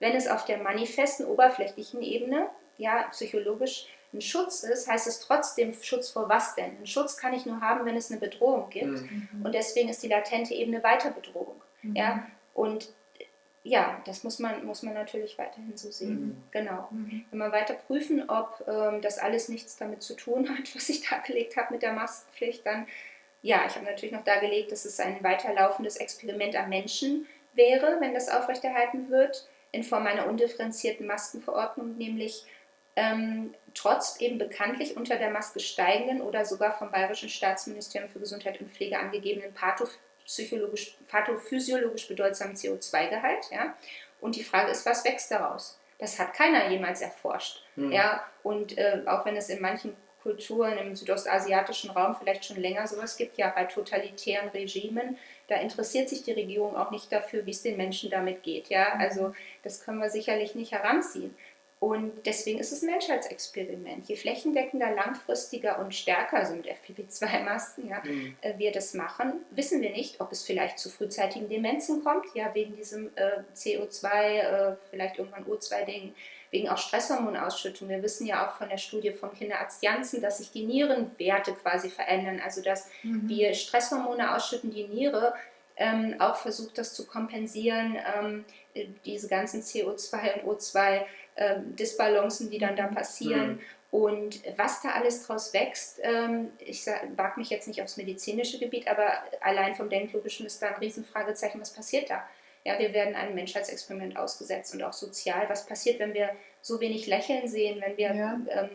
wenn es auf der manifesten, oberflächlichen Ebene, ja, psychologisch ein Schutz ist, heißt es trotzdem Schutz vor was denn? Einen Schutz kann ich nur haben, wenn es eine Bedrohung gibt. Mhm. Und deswegen ist die latente Ebene Weiterbedrohung. Mhm. Ja? Und ja, das muss man, muss man natürlich weiterhin so sehen. Mhm. Genau. Mhm. Wenn wir weiter prüfen, ob ähm, das alles nichts damit zu tun hat, was ich dargelegt habe mit der Maskenpflicht, dann ja, ich habe natürlich noch dargelegt, dass es ein weiterlaufendes Experiment am Menschen wäre, wenn das aufrechterhalten wird, in Form einer undifferenzierten Maskenverordnung, nämlich ähm, trotz eben bekanntlich unter der Maske steigenden oder sogar vom Bayerischen Staatsministerium für Gesundheit und Pflege angegebenen pathophysiologisch, pathophysiologisch bedeutsamen CO2-Gehalt. Ja? Und die Frage ist, was wächst daraus? Das hat keiner jemals erforscht. Mhm. Ja, und äh, auch wenn es in manchen Kulturen im südostasiatischen Raum vielleicht schon länger sowas gibt, ja bei totalitären Regimen, da interessiert sich die Regierung auch nicht dafür, wie es den Menschen damit geht. Ja, mhm. also das können wir sicherlich nicht heranziehen. Und deswegen ist es ein Menschheitsexperiment. Je flächendeckender, langfristiger und stärker sind FPP2-Masken, ja, mhm. äh, wir das machen, wissen wir nicht, ob es vielleicht zu frühzeitigen Demenzen kommt, ja, wegen diesem äh, CO2, äh, vielleicht irgendwann O2-Ding, wegen auch Stresshormonausschüttung. Wir wissen ja auch von der Studie vom Kinderarzt Janssen, dass sich die Nierenwerte quasi verändern, also dass mhm. wir Stresshormone ausschütten, die Niere ähm, auch versucht, das zu kompensieren, ähm, diese ganzen CO2 und O2 ähm, Disbalancen, die dann da passieren. Mhm. Und was da alles draus wächst, ähm, ich wage mich jetzt nicht aufs medizinische Gebiet, aber allein vom Denklogischen ist da ein Riesenfragezeichen, was passiert da? Ja, wir werden einem Menschheitsexperiment ausgesetzt und auch sozial. Was passiert, wenn wir so wenig Lächeln sehen, wenn wir ja. ähm,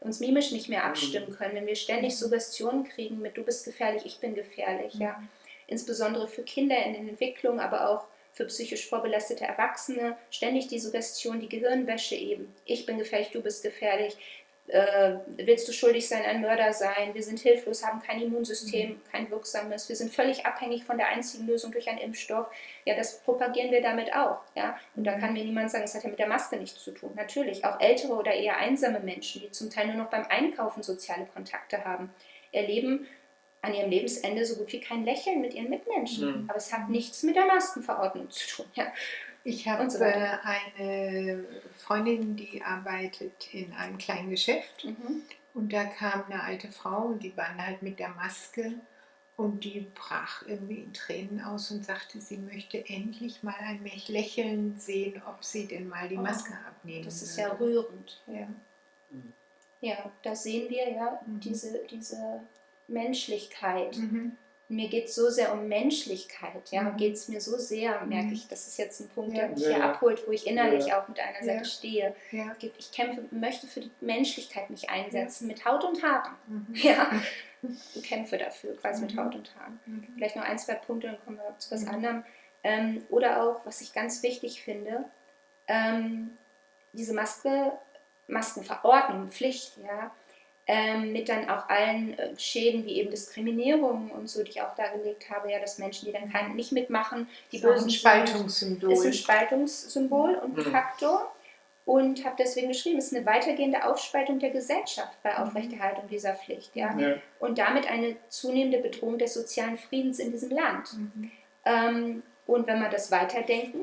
uns mimisch nicht mehr abstimmen mhm. können, wenn wir ständig Suggestionen kriegen mit du bist gefährlich, ich bin gefährlich, ja. Mhm. Insbesondere für Kinder in der Entwicklung, aber auch für psychisch vorbelastete Erwachsene ständig die Suggestion, die Gehirnwäsche eben. Ich bin gefährlich, du bist gefährlich. Äh, willst du schuldig sein, ein Mörder sein? Wir sind hilflos, haben kein Immunsystem, mhm. kein wirksames. Wir sind völlig abhängig von der einzigen Lösung durch einen Impfstoff. Ja, das propagieren wir damit auch. Ja? Und da mhm. kann mir niemand sagen, es hat ja mit der Maske nichts zu tun. Natürlich, auch ältere oder eher einsame Menschen, die zum Teil nur noch beim Einkaufen soziale Kontakte haben, erleben an ihrem Lebensende so gut wie kein Lächeln mit ihren Mitmenschen. Mhm. Aber es hat nichts mit der Maskenverordnung zu tun. Ja. Ich habe so eine Freundin, die arbeitet in einem kleinen Geschäft mhm. und da kam eine alte Frau und die waren halt mit der Maske und die brach irgendwie in Tränen aus und sagte, sie möchte endlich mal ein Lächeln sehen, ob sie denn mal die oh, Maske oh, abnehmen Das ist würde. ja rührend. Ja. Mhm. ja, da sehen wir ja mhm. diese, diese Menschlichkeit. Mhm. Mir geht es so sehr um Menschlichkeit, ja, mhm. geht es mir so sehr, merke mhm. ich, das ist jetzt ein Punkt, der mich ja, hier abholt, wo ich innerlich ja. auch mit einer Seite stehe. Ich kämpfe, möchte für die Menschlichkeit mich einsetzen, mit Haut und Haaren. Mhm. Ja, ich kämpfe dafür, quasi mit mhm. Haut und Haaren. Mhm. Vielleicht noch ein, zwei Punkte, dann kommen wir zu was anderem. Ähm, oder auch, was ich ganz wichtig finde, ähm, diese Maske, Maskenverordnung, Pflicht, ja, ähm, mit dann auch allen äh, Schäden wie eben Diskriminierung und so, die ich auch dargelegt habe, ja, dass Menschen, die dann kein, nicht mitmachen, die das bösen ein Spaltungssymbol. Ist ein Spaltungssymbol und ein mhm. Faktor und habe deswegen geschrieben, es ist eine weitergehende Aufspaltung der Gesellschaft bei mhm. Aufrechterhaltung dieser Pflicht, ja, ja. und damit eine zunehmende Bedrohung des sozialen Friedens in diesem Land. Mhm. Ähm, und wenn wir das weiterdenken,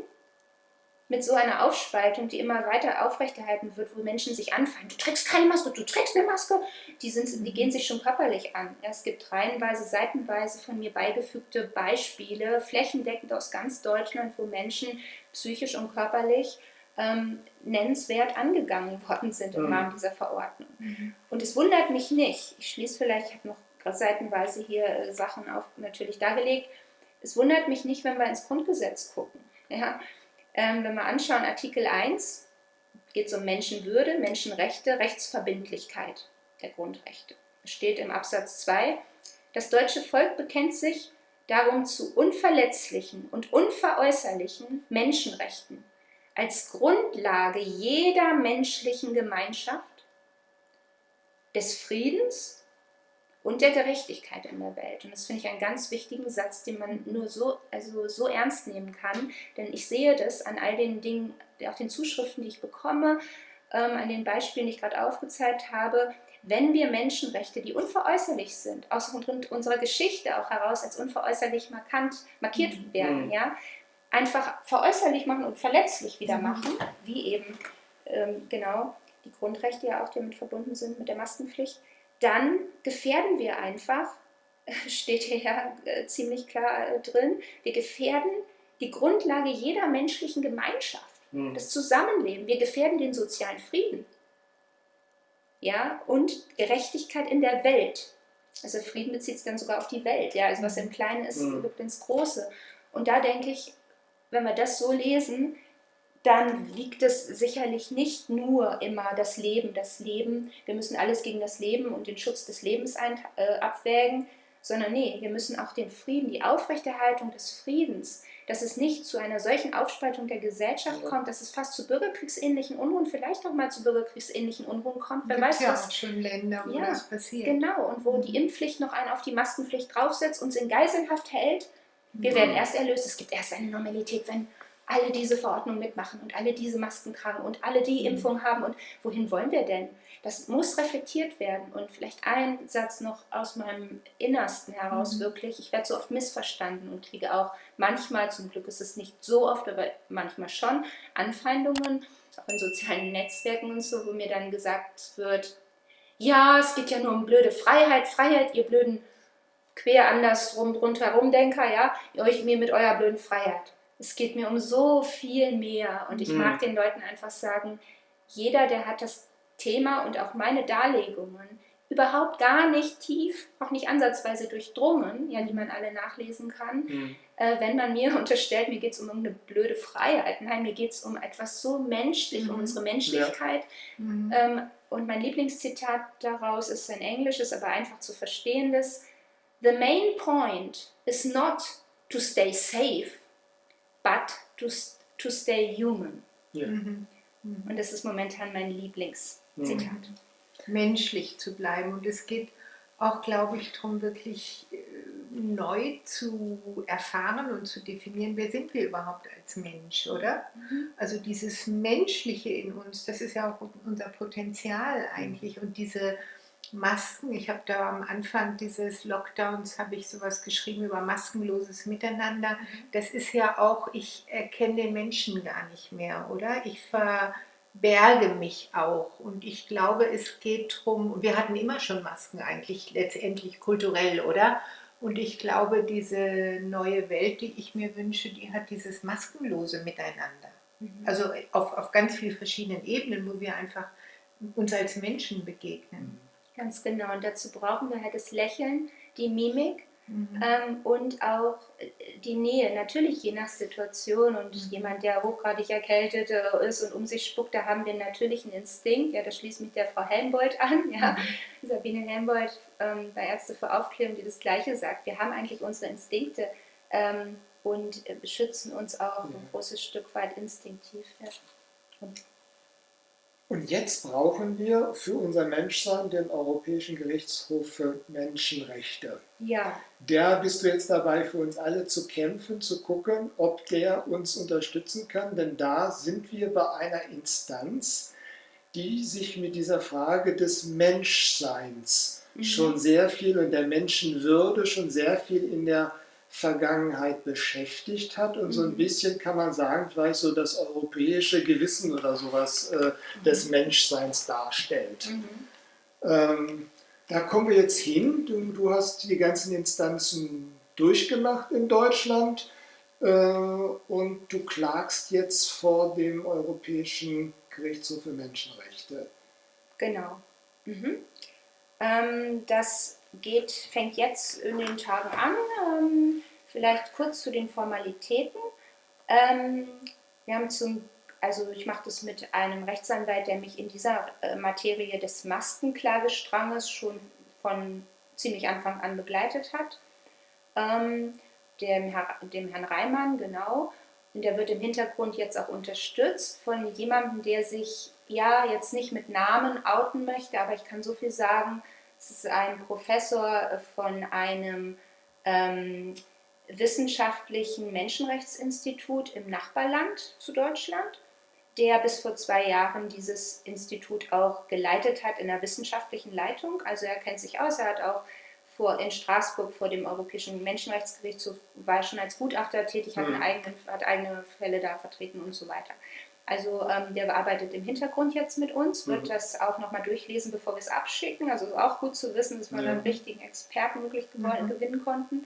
mit so einer Aufspaltung, die immer weiter aufrechterhalten wird, wo Menschen sich anfangen, du trägst keine Maske, du trägst eine Maske, die, sind, die gehen sich schon körperlich an. Es gibt reihenweise, seitenweise von mir beigefügte Beispiele, flächendeckend aus ganz Deutschland, wo Menschen psychisch und körperlich ähm, nennenswert angegangen worden sind im. Rahmen dieser Verordnung. Mhm. Und es wundert mich nicht, ich schließe vielleicht, ich habe noch seitenweise hier äh, Sachen auf, natürlich dargelegt, es wundert mich nicht, wenn wir ins Grundgesetz gucken. Ja, ähm, wenn wir anschauen, Artikel 1 geht es um Menschenwürde, Menschenrechte, Rechtsverbindlichkeit der Grundrechte. Es steht im Absatz 2, das deutsche Volk bekennt sich darum zu unverletzlichen und unveräußerlichen Menschenrechten als Grundlage jeder menschlichen Gemeinschaft, des Friedens und der Gerechtigkeit in der Welt. Und das finde ich einen ganz wichtigen Satz, den man nur so, also so ernst nehmen kann, denn ich sehe das an all den Dingen, auch den Zuschriften, die ich bekomme, ähm, an den Beispielen, die ich gerade aufgezeigt habe, wenn wir Menschenrechte, die unveräußerlich sind, aus unserer Geschichte auch heraus als unveräußerlich markant markiert mhm. werden, mhm. ja, einfach veräußerlich machen und verletzlich wieder mhm. machen, wie eben ähm, genau die Grundrechte ja auch damit verbunden sind mit der Maskenpflicht, dann gefährden wir einfach, steht hier ja äh, ziemlich klar äh, drin, wir gefährden die Grundlage jeder menschlichen Gemeinschaft, mhm. das Zusammenleben. Wir gefährden den sozialen Frieden. Ja, und Gerechtigkeit in der Welt. Also Frieden bezieht sich dann sogar auf die Welt. Ja, also was im Kleinen ist, mhm. wirkt ins Große. Und da denke ich, wenn wir das so lesen, dann wiegt es sicherlich nicht nur immer das Leben, das Leben. Wir müssen alles gegen das Leben und den Schutz des Lebens ein, äh, abwägen, sondern nee, wir müssen auch den Frieden, die Aufrechterhaltung des Friedens, dass es nicht zu einer solchen Aufspaltung der Gesellschaft ja. kommt, dass es fast zu bürgerkriegsähnlichen Unruhen, vielleicht auch mal zu bürgerkriegsähnlichen Unruhen kommt. Wer weiß, ja was auch schon Länder, wo ja, das passiert. Genau, und wo mhm. die Impfpflicht noch einen auf die Maskenpflicht draufsetzt, uns in Geiselhaft hält. Wir mhm. werden erst erlöst. Es gibt erst eine Normalität, wenn alle diese Verordnungen mitmachen und alle diese Masken tragen und alle die mhm. Impfung haben. Und wohin wollen wir denn? Das muss reflektiert werden. Und vielleicht ein Satz noch aus meinem Innersten heraus mhm. wirklich. Ich werde so oft missverstanden und kriege auch manchmal, zum Glück ist es nicht so oft, aber manchmal schon, Anfeindungen, auch in sozialen Netzwerken und so, wo mir dann gesagt wird, ja, es geht ja nur um blöde Freiheit, Freiheit, ihr blöden quer andersrum rundherum Denker, ja, euch mir mit eurer blöden Freiheit. Es geht mir um so viel mehr und ich mhm. mag den Leuten einfach sagen, jeder, der hat das Thema und auch meine Darlegungen überhaupt gar nicht tief, auch nicht ansatzweise durchdrungen, ja, die man alle nachlesen kann, mhm. äh, wenn man mir unterstellt, mir geht es um irgendeine blöde Freiheit. Nein, mir geht es um etwas so menschlich, mhm. um unsere Menschlichkeit. Ja. Mhm. Ähm, und mein Lieblingszitat daraus ist ein englisches, aber einfach zu verstehendes. The main point is not to stay safe, but to, to stay human. Ja. Mhm. Und das ist momentan mein Lieblingszitat. Mhm. Menschlich zu bleiben. Und es geht auch, glaube ich, darum, wirklich äh, neu zu erfahren und zu definieren, wer sind wir überhaupt als Mensch, oder? Mhm. Also dieses Menschliche in uns, das ist ja auch unser Potenzial eigentlich. Und diese Masken. Ich habe da am Anfang dieses Lockdowns habe ich sowas geschrieben über maskenloses Miteinander. Mhm. Das ist ja auch, ich erkenne den Menschen gar nicht mehr, oder? Ich verberge mich auch und ich glaube, es geht darum, wir hatten immer schon Masken eigentlich letztendlich kulturell, oder? Und ich glaube, diese neue Welt, die ich mir wünsche, die hat dieses maskenlose Miteinander. Mhm. Also auf, auf ganz vielen verschiedenen Ebenen, wo wir einfach uns als Menschen begegnen. Mhm. Ganz genau. Und dazu brauchen wir halt das Lächeln, die Mimik mhm. ähm, und auch äh, die Nähe. Natürlich je nach Situation und mhm. jemand, der hochgradig erkältet äh, ist und um sich spuckt, da haben wir natürlich einen Instinkt. Ja, da schließt mich der Frau Helmbold an. Ja. Mhm. Sabine Helmbold ähm, bei Ärzte für Aufklärung, die das Gleiche sagt. Wir haben eigentlich unsere Instinkte ähm, und äh, beschützen uns auch ein großes Stück weit instinktiv. Ja. Und und jetzt brauchen wir für unser Menschsein den Europäischen Gerichtshof für Menschenrechte. Ja. Der bist du jetzt dabei, für uns alle zu kämpfen, zu gucken, ob der uns unterstützen kann. Denn da sind wir bei einer Instanz, die sich mit dieser Frage des Menschseins mhm. schon sehr viel und der Menschenwürde schon sehr viel in der Vergangenheit beschäftigt hat und so ein mhm. bisschen kann man sagen, vielleicht so das europäische Gewissen oder sowas äh, des mhm. Menschseins darstellt. Mhm. Ähm, da kommen wir jetzt hin. Du, du, hast die ganzen Instanzen durchgemacht in Deutschland äh, und du klagst jetzt vor dem Europäischen Gerichtshof für Menschenrechte. Genau. Mhm. Ähm, das geht, fängt jetzt in den Tagen an. Ähm, vielleicht kurz zu den Formalitäten. Ähm, wir haben zum, also ich mache das mit einem Rechtsanwalt, der mich in dieser äh, Materie des Maskenklagestranges schon von ziemlich Anfang an begleitet hat. Ähm, dem, Herr, dem Herrn Reimann, genau. Und der wird im Hintergrund jetzt auch unterstützt von jemandem, der sich ja jetzt nicht mit Namen outen möchte, aber ich kann so viel sagen, es ist ein Professor von einem ähm, wissenschaftlichen Menschenrechtsinstitut im Nachbarland zu Deutschland, der bis vor zwei Jahren dieses Institut auch geleitet hat in der wissenschaftlichen Leitung. Also er kennt sich aus, er hat auch vor, in Straßburg vor dem Europäischen Menschenrechtsgerichtshof, war schon als Gutachter tätig, hat, mhm. eigenen, hat eigene Fälle da vertreten und so weiter. Also ähm, der arbeitet im Hintergrund jetzt mit uns, wird mhm. das auch nochmal durchlesen, bevor wir es abschicken. Also auch gut zu wissen, dass wir ja. einen richtigen Experten wirklich mhm. gewinnen konnten.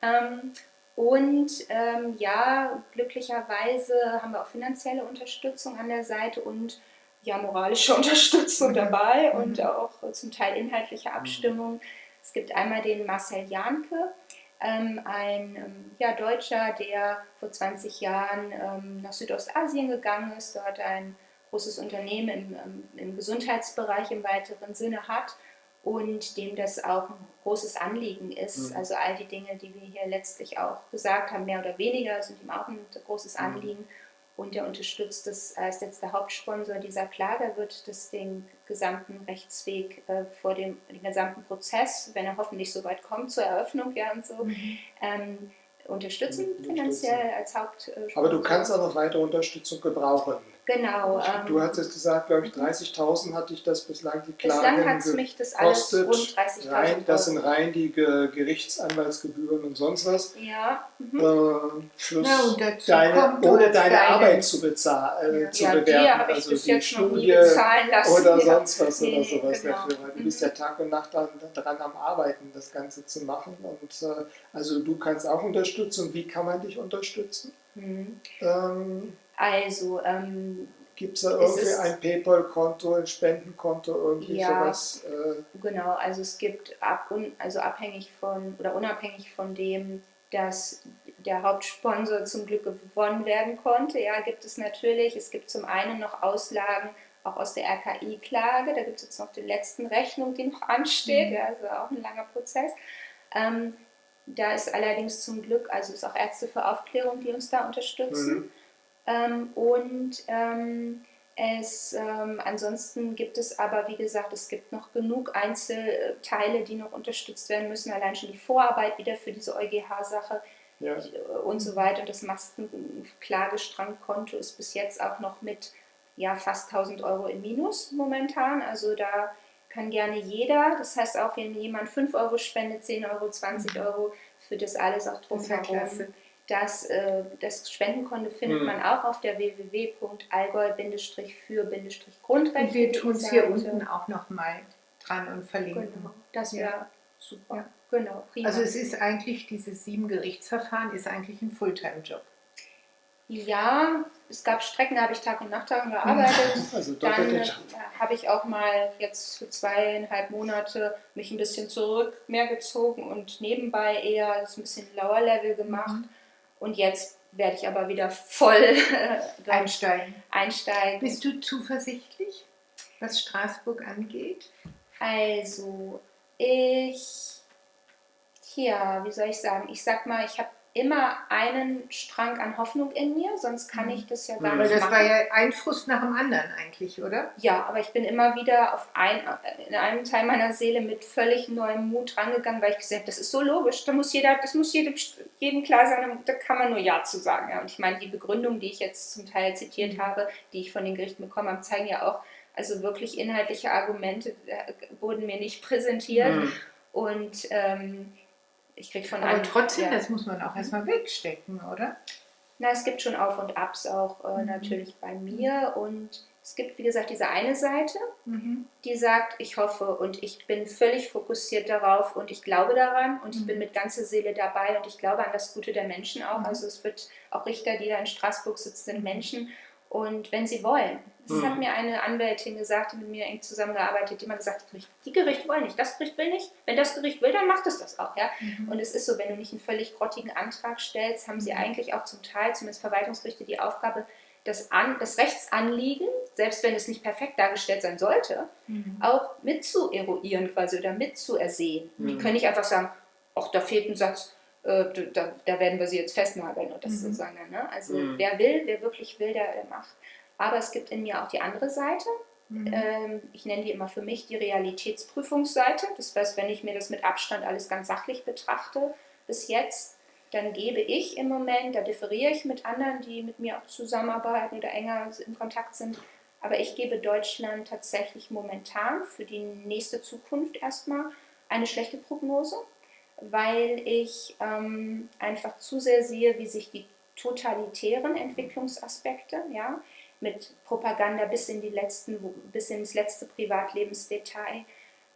Ähm, und ähm, ja, glücklicherweise haben wir auch finanzielle Unterstützung an der Seite und ja, moralische Unterstützung mhm. dabei mhm. und auch zum Teil inhaltliche Abstimmung. Es gibt einmal den Marcel Janke, ähm, ein ähm, ja, Deutscher, der vor 20 Jahren ähm, nach Südostasien gegangen ist, dort ein großes Unternehmen im, ähm, im Gesundheitsbereich im weiteren Sinne hat und dem das auch ein großes Anliegen ist. Mhm. Also all die Dinge, die wir hier letztlich auch gesagt haben, mehr oder weniger, sind ihm auch ein großes mhm. Anliegen. Mhm. Und er unterstützt das als jetzt der Hauptsponsor dieser Klage, wird das den gesamten Rechtsweg äh, vor dem den gesamten Prozess, wenn er hoffentlich so weit kommt zur Eröffnung ja und so, mhm. ähm, unterstützen finanziell als Hauptsponsor. Aber du kannst auch noch weitere Unterstützung gebrauchen. Genau. Ähm, du hattest gesagt, glaube ich, 30.000 hatte ich das bislang die Klage Bislang hat es mich das alles rund 30.000 Das sind rein die Ge Gerichtsanwaltsgebühren und sonst was. Ja. Mhm. Äh, plus ja, deine, ohne deine, deine, Arbeit zu bezahlen, äh, ja. zu ja, bewerten. Die also die Studie oder sonst was nee, oder sowas genau. dafür. Weil du bist ja mhm. Tag und Nacht daran, daran am Arbeiten, das Ganze zu machen. Und äh, also du kannst auch unterstützen. Und wie kann man dich unterstützen? Mhm. Ähm, also, ähm, Gibt es da irgendwie ein PayPal-Konto, ein Spendenkonto, irgendwie ja, sowas? Äh? Genau, also es gibt ab, also abhängig von oder unabhängig von dem, dass der Hauptsponsor zum Glück gewonnen werden konnte, ja, gibt es natürlich, es gibt zum einen noch Auslagen auch aus der RKI-Klage, da gibt es jetzt noch die letzten Rechnung, die noch ansteht, mhm. ja, also auch ein langer Prozess. Ähm, da ist allerdings zum Glück, also es ist auch Ärzte für Aufklärung, die uns da unterstützen. Mhm. Ähm, und ähm, es, ähm, ansonsten gibt es aber, wie gesagt, es gibt noch genug Einzelteile, die noch unterstützt werden müssen. Allein schon die Vorarbeit wieder für diese EuGH-Sache ja. und so weiter. Und das Maskenklagestrangkonto ist bis jetzt auch noch mit ja, fast 1000 Euro im Minus momentan. Also da kann gerne jeder, das heißt auch, wenn jemand 5 Euro spendet, 10 Euro, 20 mhm. Euro, für das alles auch drumherum das, äh, das Spendenkonto findet mhm. man auch auf der www.allgäu-für-grundrechte. Und wir tun es hier unten auch nochmal dran und verlinken. Genau, das wäre ja. super. Ja. Genau, prima. Also es ist eigentlich, dieses sieben Gerichtsverfahren ist eigentlich ein Fulltime-Job. Ja, es gab Strecken, da habe ich Tag und Nacht daran gearbeitet. Also Dann äh, habe ich auch mal jetzt für zweieinhalb Monate mich ein bisschen zurück mehr gezogen und nebenbei eher das ein bisschen Lower Level gemacht. Mhm. Und jetzt werde ich aber wieder voll einsteigen. einsteigen. Bist du zuversichtlich, was Straßburg angeht? Also, ich, ja, wie soll ich sagen? Ich sag mal, ich habe immer einen Strang an Hoffnung in mir, sonst kann ich das ja gar mhm. nicht das machen. war ja ein Frust nach dem anderen eigentlich, oder? Ja, aber ich bin immer wieder auf ein, in einem Teil meiner Seele mit völlig neuem Mut rangegangen, weil ich gesagt habe, das ist so logisch, da muss jeder, das muss jedem, jedem klar sein, da kann man nur Ja zu sagen. Ja. Und ich meine, die Begründungen, die ich jetzt zum Teil zitiert mhm. habe, die ich von den Gerichten bekommen habe, zeigen ja auch, also wirklich inhaltliche Argumente äh, wurden mir nicht präsentiert. Mhm. Und ähm, ich kriege von Aber trotzdem, ja. das muss man auch erstmal wegstecken, oder? Na, es gibt schon Auf und Abs auch äh, mhm. natürlich bei mir und es gibt, wie gesagt, diese eine Seite, mhm. die sagt, ich hoffe und ich bin völlig fokussiert darauf und ich glaube daran und mhm. ich bin mit ganzer Seele dabei und ich glaube an das Gute der Menschen auch. Mhm. Also es wird auch Richter, die da in Straßburg sitzen, sind Menschen und wenn sie wollen. Das mhm. hat mir eine Anwältin gesagt, die mit mir eng zusammengearbeitet, die immer gesagt hat, die Gerichte wollen nicht, das Gericht will nicht. Wenn das Gericht will, dann macht es das auch. Ja? Mhm. Und es ist so, wenn du nicht einen völlig grottigen Antrag stellst, haben sie mhm. eigentlich auch zum Teil, zumindest Verwaltungsgerichte, die Aufgabe, das, An das Rechtsanliegen, selbst wenn es nicht perfekt dargestellt sein sollte, mhm. auch mit zu eruieren quasi oder mit zu ersehen. Die mhm. können nicht einfach sagen, ach, da fehlt ein Satz, äh, da, da, werden wir sie jetzt festnageln das mhm. so, ne? also mhm. wer will, wer wirklich will, der, der macht. Aber es gibt in mir auch die andere Seite. Mhm. Ähm, ich nenne die immer für mich die Realitätsprüfungsseite. Das heißt, wenn ich mir das mit Abstand alles ganz sachlich betrachte, bis jetzt, dann gebe ich im Moment, da differiere ich mit anderen, die mit mir auch zusammenarbeiten oder enger in Kontakt sind, aber ich gebe Deutschland tatsächlich momentan für die nächste Zukunft erstmal eine schlechte Prognose, weil ich ähm, einfach zu sehr sehe, wie sich die totalitären Entwicklungsaspekte, ja, mit Propaganda bis, in die letzten, bis ins letzte Privatlebensdetail,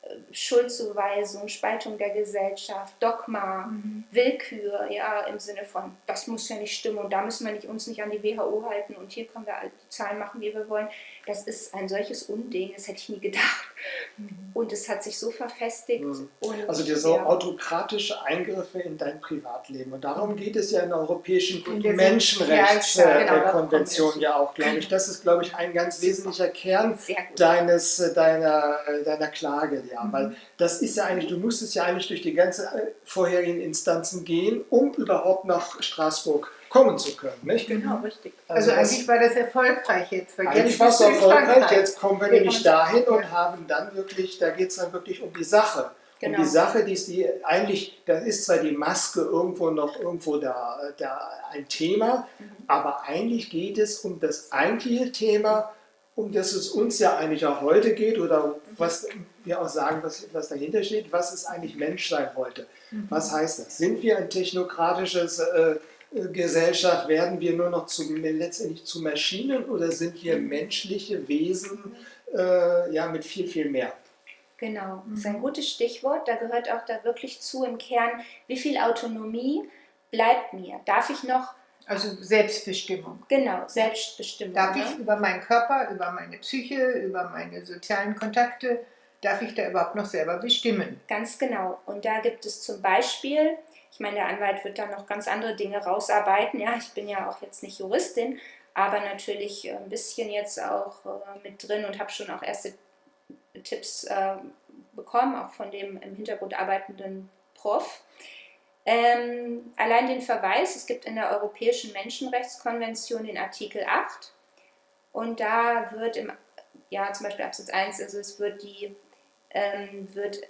äh, Schuldzuweisung, Spaltung der Gesellschaft, Dogma, mhm. Willkür, ja, im Sinne von, das muss ja nicht stimmen und da müssen wir nicht, uns nicht an die WHO halten und hier können wir die Zahlen machen, wie wir wollen. Das ist ein solches Unding, das hätte ich nie gedacht. Und es hat sich so verfestigt. Mhm. Also diese so ja. autokratische Eingriffe in dein Privatleben. Und darum geht es ja in der Europäischen Menschenrechtskonvention Sozialstaat, genau, Konvention ja auch, glaube ich. Das ist, glaube ich, ein ganz wesentlicher Kern deines, äh, deiner, äh, deiner Klage, ja. Mhm. Weil das ist ja eigentlich, du musstest ja eigentlich durch die ganzen äh, vorherigen Instanzen gehen, um überhaupt nach Straßburg kommen zu können. Nicht? Genau, richtig. Also das- eigentlich war das erfolgreich jetzt. Weil Eigentlich jetzt war es erfolgreich, jetzt kommen wir Wir nämlich dahin und haben dann wirklich, da geht es dann wirklich um die Sache. Genau. Um die Sache, die ist die eigentlich, da ist zwar die Maske irgendwo noch irgendwo da, da ein Thema, Mhm. aber eigentlich geht es um das eigentliche Thema, um das es uns ja eigentlich auch heute geht oder was wir auch sagen, was, was dahinter steht, was ist eigentlich Menschsein heute? Mhm. Was heißt das? Sind wir ein technokratisches äh, Gesellschaft, werden wir nur noch zu, letztendlich zu Maschinen oder sind wir menschliche Wesen äh, ja, mit viel, viel mehr? Genau, das ist Mhm. ein gutes Stichwort. Da gehört auch da wirklich zu im Kern, wie viel Autonomie bleibt mir? Darf ich noch, Also Selbstbestimmung. genau, selbstbestimmt? Darf ne? ich über meinen Körper, über meine Psyche, über meine sozialen Kontakte, darf ich da überhaupt noch selber bestimmen? Ganz genau. Und da gibt es zum Beispiel, ich meine, der Anwalt wird da noch ganz andere Dinge rausarbeiten. Ja, ich bin ja auch jetzt nicht Juristin, aber natürlich äh, ein bisschen jetzt auch äh, mit drin und habe schon auch erste Tipps äh, bekommen, auch von dem im Hintergrund arbeitenden Prof. Ähm, allein den Verweis, es gibt in der Europäischen Menschenrechtskonvention den Artikel 8 und da wird im, ja zum Beispiel Absatz 1, also es wird die, ähm, wird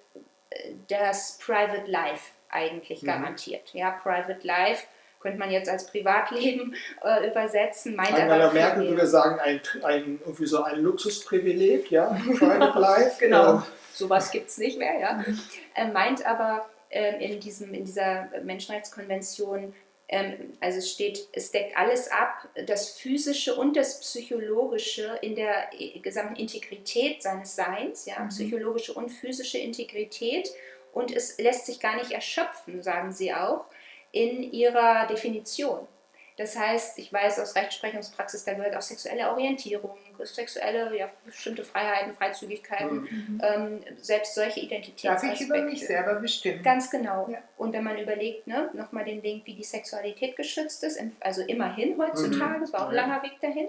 das Private Life eigentlich Mhm. garantiert. Ja, Private Life könnte man jetzt als Privatleben äh, übersetzen, meint aber Angela viel Merkel würde sagen, ein, ein, irgendwie so ein Luxusprivileg, ja, Private Life. Genau. Äh, sowas gibt es nicht mehr, ja. Er meint aber ähm, in, diesem, in dieser Menschenrechtskonvention, ähm, also es steht, es deckt alles ab, das Physische und das Psychologische in der äh, gesamten Integrität seines Seins, ja, Mhm. psychologische und physische Integrität. Und es lässt sich gar nicht erschöpfen, sagen sie auch, in ihrer Definition. Das heißt, ich weiß aus Rechtsprechungspraxis, da gehört auch sexuelle Orientierung, sexuelle, ja, bestimmte Freiheiten, Freizügigkeiten, ähm, selbst solche Darf Identitätsaspekte. ich über mich selber bestimmen? Ganz genau. Ja. Und wenn man überlegt, ne, nochmal den Link, wie die Sexualität geschützt ist, also immerhin heutzutage, es war auch ein langer Weg dahin,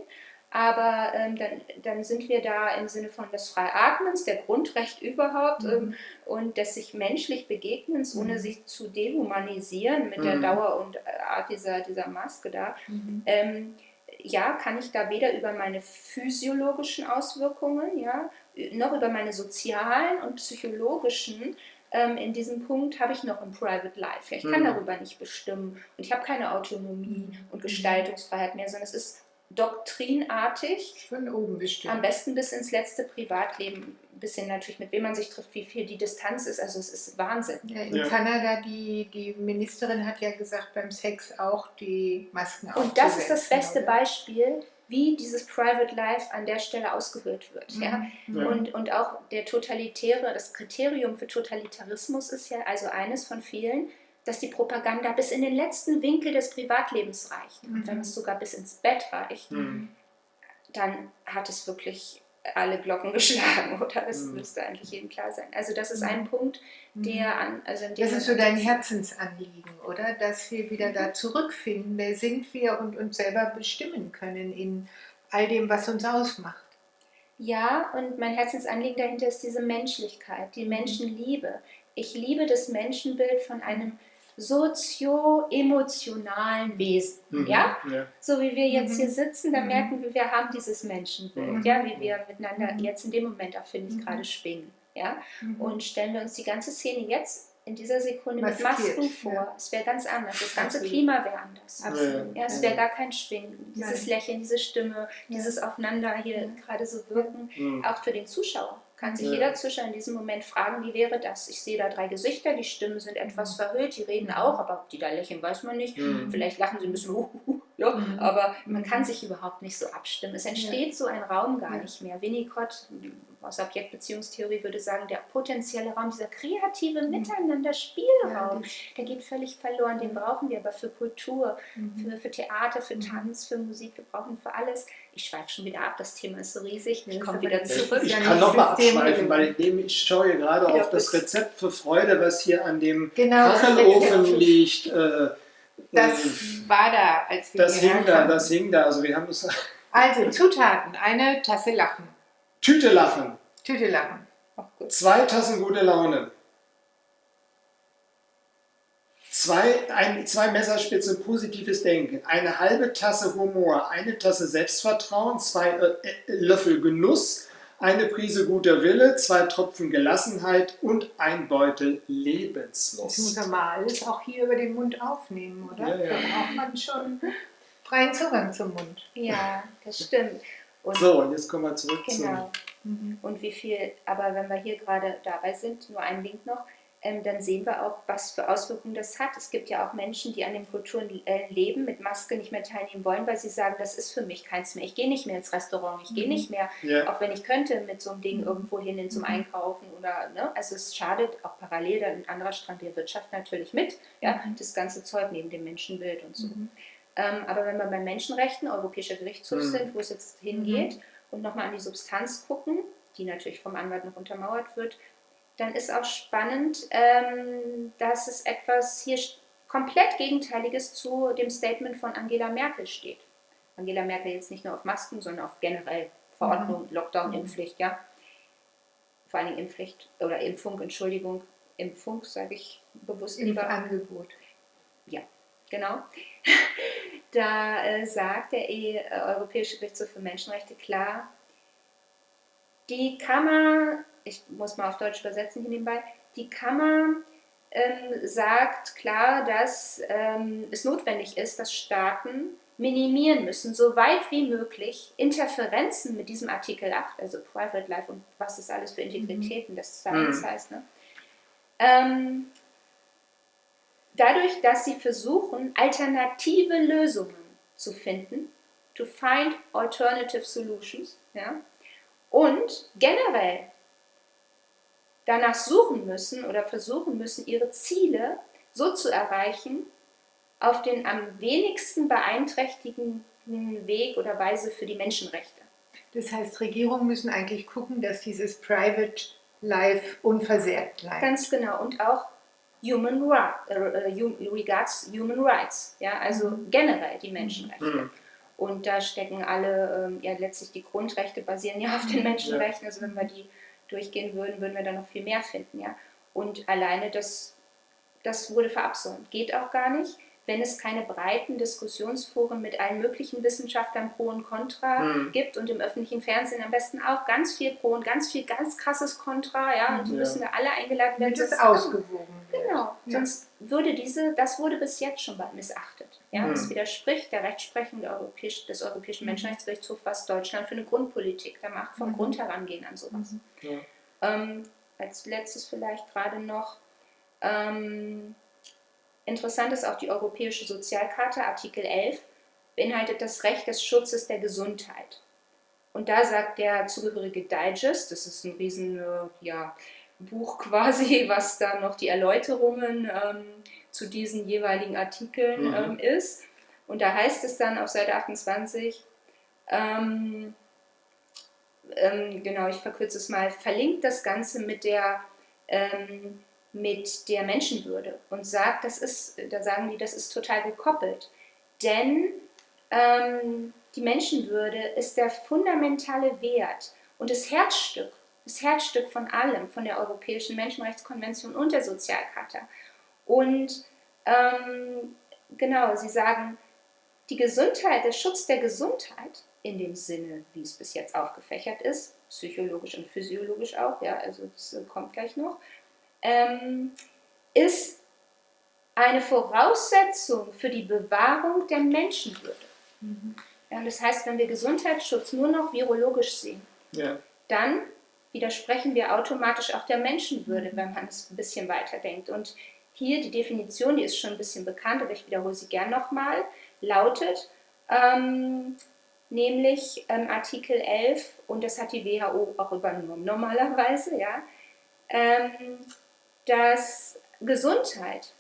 aber ähm, dann, dann sind wir da im Sinne von des Freiatmens, der Grundrecht überhaupt Mhm. ähm, und des sich menschlich Begegnens, ohne Mhm. sich zu dehumanisieren mit der Mhm. Dauer und äh, Art dieser, dieser Maske da. Mhm. Ähm, ja, kann ich da weder über meine physiologischen Auswirkungen, ja, noch über meine sozialen und psychologischen. Ähm, in diesem Punkt habe ich noch ein Private Life. Ja, ich kann Mhm. darüber nicht bestimmen und ich habe keine Autonomie und Gestaltungsfreiheit mehr, sondern es ist doktrinartig, Von oben bestimmen. am besten bis ins letzte Privatleben, ein bisschen natürlich mit wem man sich trifft, wie viel die Distanz ist. Also es ist Wahnsinn. Ja, in Ja. Kanada, die, die Ministerin hat ja gesagt, beim Sex auch die Masken Und das ist das beste oder? Beispiel, wie dieses Private Life an der Stelle ausgehöhlt wird. Ja? Mhm. Ja. Und, und auch der totalitäre, das Kriterium für Totalitarismus ist ja also eines von vielen, dass die Propaganda bis in den letzten Winkel des Privatlebens reicht. Und wenn Mhm. es sogar bis ins Bett reicht, Mhm. dann hat es wirklich alle Glocken geschlagen, oder? Das Mhm. müsste eigentlich jedem klar sein. Also das ist Mhm. ein Punkt, der an, also Das ist so dein. Herzensanliegen, oder? Dass wir wieder Mhm. da zurückfinden, wer sind wir und uns selber bestimmen können in all dem, was uns ausmacht. Ja, und mein Herzensanliegen dahinter ist diese Menschlichkeit, die Menschenliebe. Ich liebe das Menschenbild von einem sozio-emotionalen Wesen. Mhm. Ja? ja. So wie wir jetzt Mhm. hier sitzen, da Mhm. merken wir, wir haben dieses Menschenbild, Mhm. ja, wie wir miteinander Mhm. jetzt in dem Moment auch, finde ich, Mhm. gerade schwingen. Ja? Mhm. Und stellen wir uns die ganze Szene jetzt in dieser Sekunde mit Maskiert, Masken vor. ja. Es wäre ganz anders. Das ganze Absolut. Klima wäre anders. Absolut. Ja, es wäre gar kein Schwingen. Dieses Nein. Lächeln, diese Stimme, dieses Aufeinander hier Ja. gerade so wirken. Mhm. Auch für den Zuschauer kann sich Ja. jeder Zuschauer in diesem Moment fragen, wie wäre das? Ich sehe da drei Gesichter, die Stimmen sind etwas verhüllt, die reden auch, aber ob die da lächeln, weiß man nicht. Mhm. Vielleicht lachen sie ein bisschen, uh, uh, uh, ja, Mhm. aber man Mhm. kann sich überhaupt nicht so abstimmen. Es entsteht so ein Raum gar Ja. nicht mehr. Winnicott aus Objektbeziehungstheorie würde sagen, der potenzielle Raum, dieser kreative Miteinander-Spielraum, Ja, der geht völlig verloren. Den brauchen wir aber für Kultur, Mhm. für, für Theater, für Tanz, für Musik. Wir brauchen für alles. Ich schweife schon wieder ab, das Thema ist so riesig. Ich komme wieder zurück. Ich ja kann nochmal abschweifen, weil ich, ich schaue gerade Ja, auf das. Rezept für Freude, was hier an dem Genau, Kachelofen liegt. Äh, Das äh, war da, als wir das hierher hing da, kamen. das hing da. Also wir haben es Also Zutaten, eine Tasse Lachen, Tüte lachen, Tüte Lachen, Auch gut. zwei Tassen gute Laune, zwei, ein, zwei Messerspitzen positives Denken, eine halbe Tasse Humor, eine Tasse Selbstvertrauen, zwei äh, äh, Löffel Genuss, eine Prise guter Wille, zwei Tropfen Gelassenheit und ein Beutel Das muss Lebenslust. man mal alles auch hier über den Mund aufnehmen, oder? Ja, ja. Da braucht man schon freien Zugang zum Mund. Ja, das stimmt. Und So, und jetzt kommen wir zurück Genau. Mhm. Und wie viel, aber wenn wir hier gerade dabei sind, nur ein Link noch, ähm, dann sehen wir auch, was für Auswirkungen das hat. Es gibt ja auch Menschen, die an den Kulturen äh, leben, mit Maske nicht mehr teilnehmen wollen, weil sie sagen, das ist für mich keins mehr. Ich gehe nicht mehr ins Restaurant, ich gehe Mhm. nicht mehr. Ja. auch wenn ich könnte, mit so einem Ding Mhm. irgendwo hin zum Mhm. Einkaufen oder, ne? Also es schadet auch parallel dann ein anderer Strang der Wirtschaft natürlich mit, ja, Mhm. das ganze Zeug neben dem Menschenbild und so. Mhm. Ähm, aber wenn wir bei Menschenrechten, Europäischer Gerichtshof Mhm. sind, wo es jetzt hingeht und nochmal an die Substanz gucken, die natürlich vom Anwalt noch untermauert wird, dann ist auch spannend, ähm, dass es etwas hier komplett Gegenteiliges zu dem Statement von Angela Merkel steht. Angela Merkel jetzt nicht nur auf Masken, sondern auf generell Verordnung, Lockdown, Mhm. Impfpflicht, ja. Vor allen Dingen Impfpflicht oder Impfung, Entschuldigung, Impfung sage ich bewusst lieber. Impfangebot. Genau. Da äh, sagt der e äh, Europäische Gerichtshof für Menschenrechte klar, die Kammer, ich muss mal auf Deutsch übersetzen hier nebenbei, die Kammer ähm, sagt klar, dass ähm, es notwendig ist, dass Staaten minimieren müssen, so weit wie möglich, Interferenzen mit diesem Artikel 8, also Private Life und was das alles für Integritäten des Science Mhm. heißt, ne? ähm, dadurch, dass sie versuchen, alternative Lösungen zu finden, to find alternative solutions, ja, und generell danach suchen müssen oder versuchen müssen, ihre Ziele so zu erreichen, auf den am wenigsten beeinträchtigenden Weg oder Weise für die Menschenrechte. Das heißt, Regierungen müssen eigentlich gucken, dass dieses Private Life unversehrt bleibt. Ganz genau. Und auch Human äh, äh, Regards Human Rights, ja, also Mhm. generell die Menschenrechte. Mhm. Und da stecken alle, ähm, ja letztlich die Grundrechte basieren ja auf den Menschenrechten. Also wenn wir die durchgehen würden, würden wir da noch viel mehr finden, ja. Und alleine das, das wurde verabsäumt. Geht auch gar nicht, wenn es keine breiten Diskussionsforen mit allen möglichen Wissenschaftlern pro und contra Mhm. gibt und im öffentlichen Fernsehen am besten auch ganz viel pro und ganz viel ganz krasses Contra, ja. Und die Ja. müssen da alle eingeladen werden. es sonst- ausgewogen. Genau, Ja. sonst würde diese, das wurde bis jetzt schon mal missachtet. Ja, Mhm. Es widerspricht der Rechtsprechung der Europäisch, des Europäischen Mhm. Menschenrechtsgerichtshofs, was Deutschland für eine Grundpolitik da macht, vom Mhm. Grund herangehen an sowas. Mhm. Ja. Ähm, als letztes vielleicht gerade noch. Ähm, interessant ist auch die Europäische Sozialkarte, Artikel 11, beinhaltet das Recht des Schutzes der Gesundheit. Und da sagt der zugehörige Digest, das ist ein riesen äh, ja, Buch quasi, was da noch die Erläuterungen ähm, zu diesen jeweiligen Artikeln Mhm. ähm, ist. Und da heißt es dann auf Seite 28, ähm, ähm, genau, ich verkürze es mal, verlinkt das Ganze mit der, ähm, mit der Menschenwürde und sagt, das ist, da sagen die, das ist total gekoppelt. Denn ähm, die Menschenwürde ist der fundamentale Wert und das Herzstück, das Herzstück von allem, von der Europäischen Menschenrechtskonvention und der Sozialcharta. Und ähm, genau, sie sagen, die Gesundheit, der Schutz der Gesundheit in dem Sinne, wie es bis jetzt aufgefächert ist, psychologisch und physiologisch auch, ja, also das äh, kommt gleich noch, ähm, ist eine Voraussetzung für die Bewahrung der Menschenwürde. Mhm. Das heißt, wenn wir Gesundheitsschutz nur noch virologisch sehen, Ja. dann widersprechen wir automatisch auch der Menschenwürde, wenn man es ein bisschen weiter denkt. Und hier die Definition, die ist schon ein bisschen bekannt, aber ich wiederhole sie gern nochmal, lautet, ähm, nämlich ähm, Artikel 11, und das hat die WHO auch übernommen normalerweise, ja, ähm, dass Gesundheit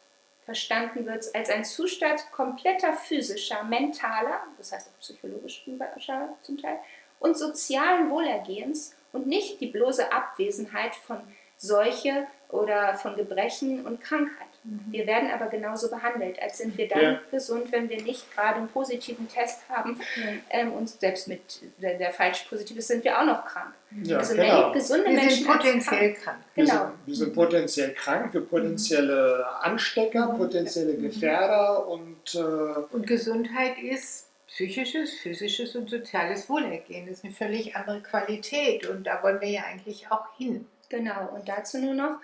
verstanden wird als ein Zustand kompletter physischer, mentaler, das heißt auch psychologischer zum Teil, und sozialen Wohlergehens und nicht die bloße Abwesenheit von Seuche oder von Gebrechen und Krankheit. Mhm. Wir werden aber genauso behandelt, als sind wir dann ja. gesund, wenn wir nicht gerade einen positiven Test haben. Mhm. Ähm, und selbst mit der, der, falsch positiv ist, sind wir auch noch krank. Ja, also genau. gesunde wir Menschen sind potenziell krank. krank. Genau. Wir, sind, wir sind potenziell krank, wir potenzielle Anstecker, mhm. potenzielle Gefährder und, äh, und Gesundheit ist psychisches, physisches und soziales Wohlergehen. Das ist eine völlig andere Qualität und da wollen wir ja eigentlich auch hin. Genau, und dazu nur noch,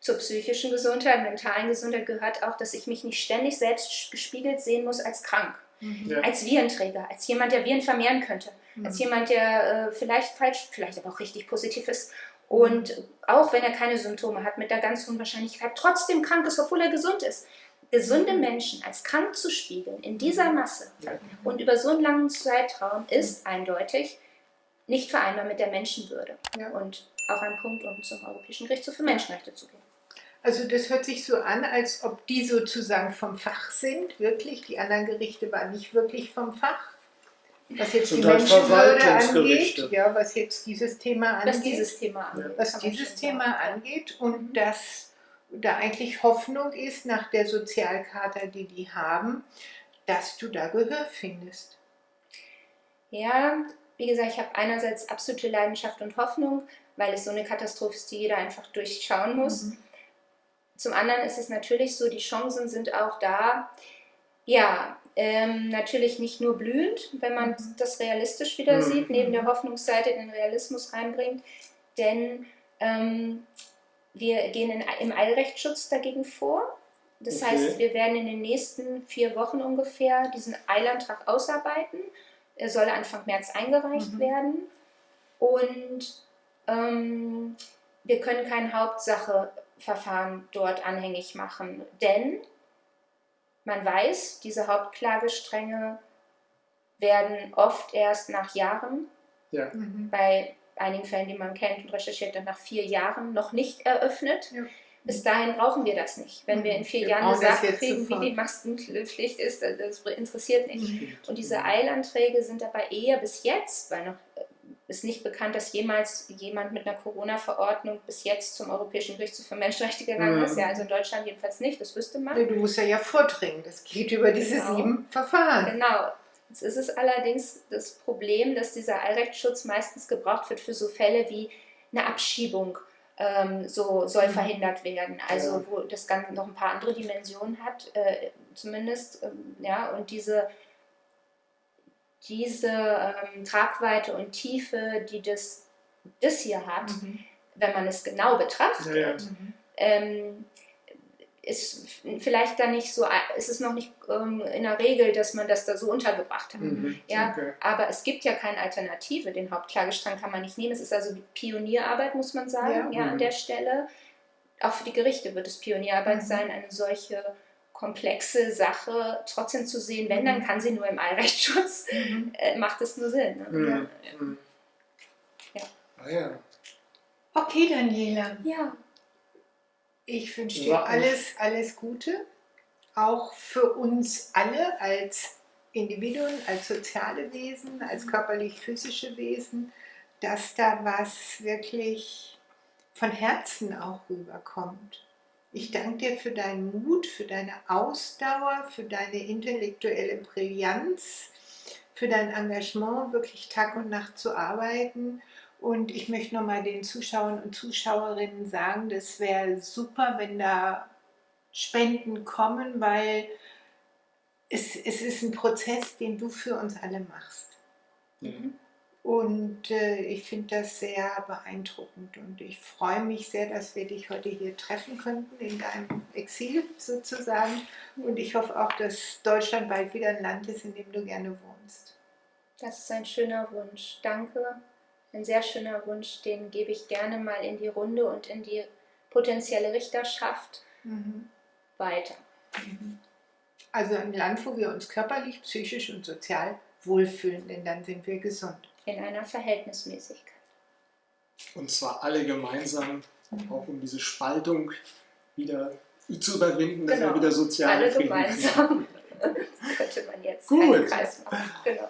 zur psychischen Gesundheit, mentalen Gesundheit gehört auch, dass ich mich nicht ständig selbst gespiegelt sehen muss als krank, mhm. ja. als Virenträger, als jemand, der Viren vermehren könnte, mhm. als jemand, der äh, vielleicht falsch, vielleicht aber auch richtig positiv ist und auch wenn er keine Symptome hat, mit der ganz hohen Wahrscheinlichkeit trotzdem krank ist, obwohl er gesund ist. Gesunde mhm. Menschen als krank zu spiegeln in dieser mhm. Masse und über so einen langen Zeitraum ist eindeutig nicht vereinbar mit der Menschenwürde. Ja. Und auch ein Punkt, um zum Europäischen Gerichtshof für Menschenrechte zu gehen. Also das hört sich so an, als ob die sozusagen vom Fach sind, wirklich. Die anderen Gerichte waren nicht wirklich vom Fach. Was jetzt die Menschenwürde angeht, ja, was jetzt dieses Thema angeht. Was dieses Thema angeht. Was dieses Thema angeht und dass da eigentlich Hoffnung ist nach der Sozialkarte, die die haben, dass du da Gehör findest. Ja, wie gesagt, ich habe einerseits absolute Leidenschaft und Hoffnung, weil es so eine Katastrophe ist, die jeder einfach durchschauen muss. Mhm. Zum anderen ist es natürlich so, die Chancen sind auch da. Ja, ähm, natürlich nicht nur blühend, wenn man mhm. das realistisch wieder mhm. sieht, neben der Hoffnungsseite den Realismus reinbringt, denn ähm, wir gehen in, im Eilrechtsschutz dagegen vor. Das okay. heißt, wir werden in den nächsten vier Wochen ungefähr diesen Eilantrag ausarbeiten. Er soll Anfang März eingereicht mhm. werden. Und ähm, wir können kein Hauptsacheverfahren dort anhängig machen, denn man weiß, diese Hauptklagestränge werden oft erst nach Jahren, ja. Mhm. bei einigen Fällen, die man kennt und recherchiert, dann nach vier Jahren noch nicht eröffnet. Ja. Bis dahin brauchen wir das nicht. Wenn wir in vier wir Jahren gesagt kriegen, sofort. wie die Maskenpflicht ist, das interessiert nicht. Mhm. Und diese Eilanträge sind dabei eher bis jetzt, weil noch ist nicht bekannt, dass jemals jemand mit einer Corona-Verordnung bis jetzt zum Europäischen Gerichtshof für Menschenrechte gegangen ist. Mhm. Ja, also in Deutschland jedenfalls nicht, das wüsste man. Du musst ja ja vordringen, das geht über diese genau. sieben Verfahren. Genau. Jetzt ist es allerdings das Problem, dass dieser Allrechtsschutz meistens gebraucht wird für so Fälle wie eine Abschiebung. Ähm, so soll mhm. verhindert werden. Also ja. wo das Ganze noch ein paar andere Dimensionen hat, äh, zumindest, ähm, ja, und diese diese ähm, Tragweite und Tiefe, die das, das hier hat, mhm. wenn man es genau betrachtet, ja, ja. Ähm, ist vielleicht da nicht so, ist es noch nicht ähm, in der Regel, dass man das da so untergebracht hat. Mhm, ja, okay. Aber es gibt ja keine Alternative. Den Hauptklagestrang kann man nicht nehmen. Es ist also Pionierarbeit, muss man sagen, ja, ja mhm. an der Stelle. Auch für die Gerichte wird es Pionierarbeit mhm. sein, eine solche komplexe Sache trotzdem zu sehen, wenn, dann mhm. kann sie nur im Allrechtsschutz, mhm. äh, macht es nur Sinn. Ne? Mhm. mhm. Ja. Ah, ja. Okay, Daniela. Ja. Ich wünsche dir alles, alles Gute, auch für uns alle als Individuen, als soziale Wesen, als mhm. körperlich-physische Wesen, dass da was wirklich von Herzen auch rüberkommt. Ich danke dir für deinen Mut, für deine Ausdauer, für deine intellektuelle Brillanz, für dein Engagement, wirklich Tag und Nacht zu arbeiten. Und ich möchte nochmal den Zuschauern und Zuschauerinnen sagen, das wäre super, wenn da Spenden kommen, weil es, es ist ein Prozess, den du für uns alle machst. Mhm. Und äh, ich finde das sehr beeindruckend und ich freue mich sehr, dass wir dich heute hier treffen könnten, in deinem Exil sozusagen. Und ich hoffe auch, dass Deutschland bald wieder ein Land ist, in dem du gerne wohnst. Das ist ein schöner Wunsch. Danke. Ein sehr schöner Wunsch, den gebe ich gerne mal in die Runde und in die potenzielle Richterschaft mhm. weiter. Mhm. Also ein Land, wo wir uns körperlich, psychisch und sozial wohlfühlen, denn dann sind wir gesund. In einer Verhältnismäßigkeit. Und zwar alle gemeinsam, auch um diese Spaltung wieder zu überwinden, dass Genau. wir wieder soziale Alle Frieden gemeinsam. könnte man jetzt Gut. Kreis machen. Genau.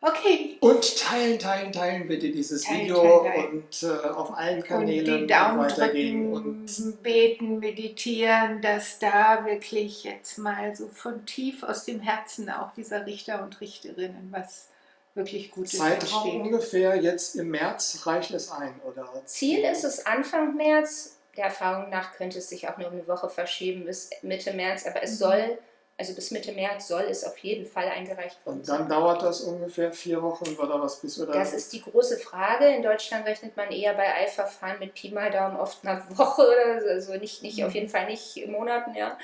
Okay, Und teilen, teilen, teilen bitte dieses Teilen, Video teilen, teilen. und äh, auf allen und Kanälen die Daumen weitergehen. drücken, Und beten, meditieren, dass da wirklich jetzt mal so von tief aus dem Herzen auch dieser Richter und Richterinnen was wirklich Gutes Zeitraum entsteht. ungefähr jetzt im März reicht es ein, oder? Ziel ist es Anfang März. Der Erfahrung nach könnte es sich auch nur um eine Woche verschieben bis Mitte März, aber es Mhm. soll, also bis Mitte März soll es auf jeden Fall eingereicht worden Und dann sein. dauert das ungefähr vier Wochen oder was bis oder Das ist die große Frage. In Deutschland rechnet man eher bei Eilverfahren mit Pi mal Daumen oft einer Woche oder so, also nicht, nicht Mhm. auf jeden Fall nicht Monaten, ja.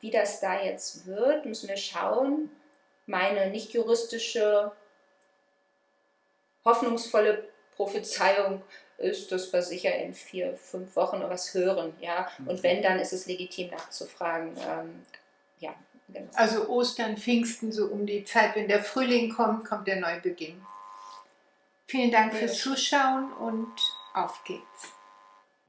Wie das da jetzt wird, müssen wir schauen. Meine nicht juristische, hoffnungsvolle Prophezeiung ist, dass wir sicher in vier, fünf Wochen was hören, ja. Und wenn, dann ist es legitim nachzufragen. Ähm, ja, genau. Also Ostern, Pfingsten, so um die Zeit, wenn der Frühling kommt, kommt der Neubeginn. Vielen Dank Ja. fürs Zuschauen und auf geht's.